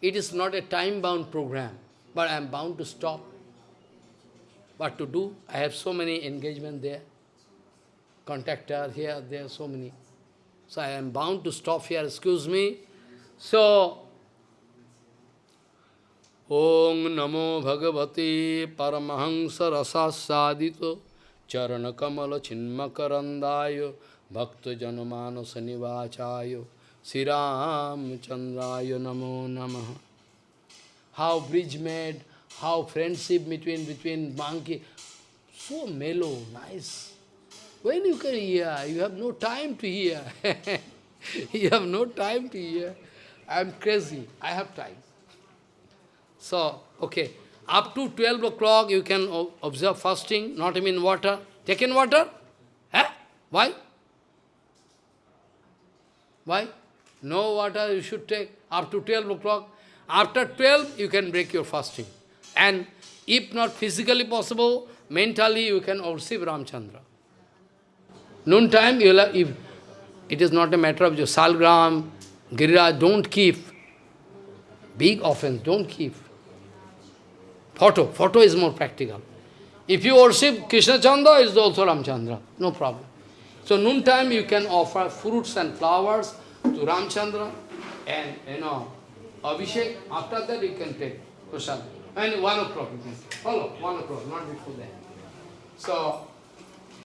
it is not a time-bound program, but I am bound to stop. What to do? I have so many engagement there. Contactor here, there, so many. So I am bound to stop here, excuse me. So, Om Namo Bhagavate Paramahansa Rasasadito Charana Kamala Chinmakarandayo Bhakta Janamana Sanivachayo Siram Chandrayo Namo Namaha. How bridge made, how friendship between between monkey, so mellow, nice. When you can hear, you have no time to hear. you have no time to hear. I am crazy, I have time. So, okay, up to 12 o'clock you can observe fasting, not even water. Taken water? Eh? Why? Why? No water you should take up to 12 o'clock. After 12, you can break your fasting. And if not physically possible, mentally you can receive Ramchandra. Noon time, you will have, if it is not a matter of your salgram, girira, don't keep. Big offense, don't keep. Photo. Photo is more practical. If you worship Krishna Chandra, is also Ramchandra. No problem. So noontime you can offer fruits and flowers to Ramchandra and you know Abhishek. After that you can take prasad. And one o'clock you can follow, one o'clock, not before that. So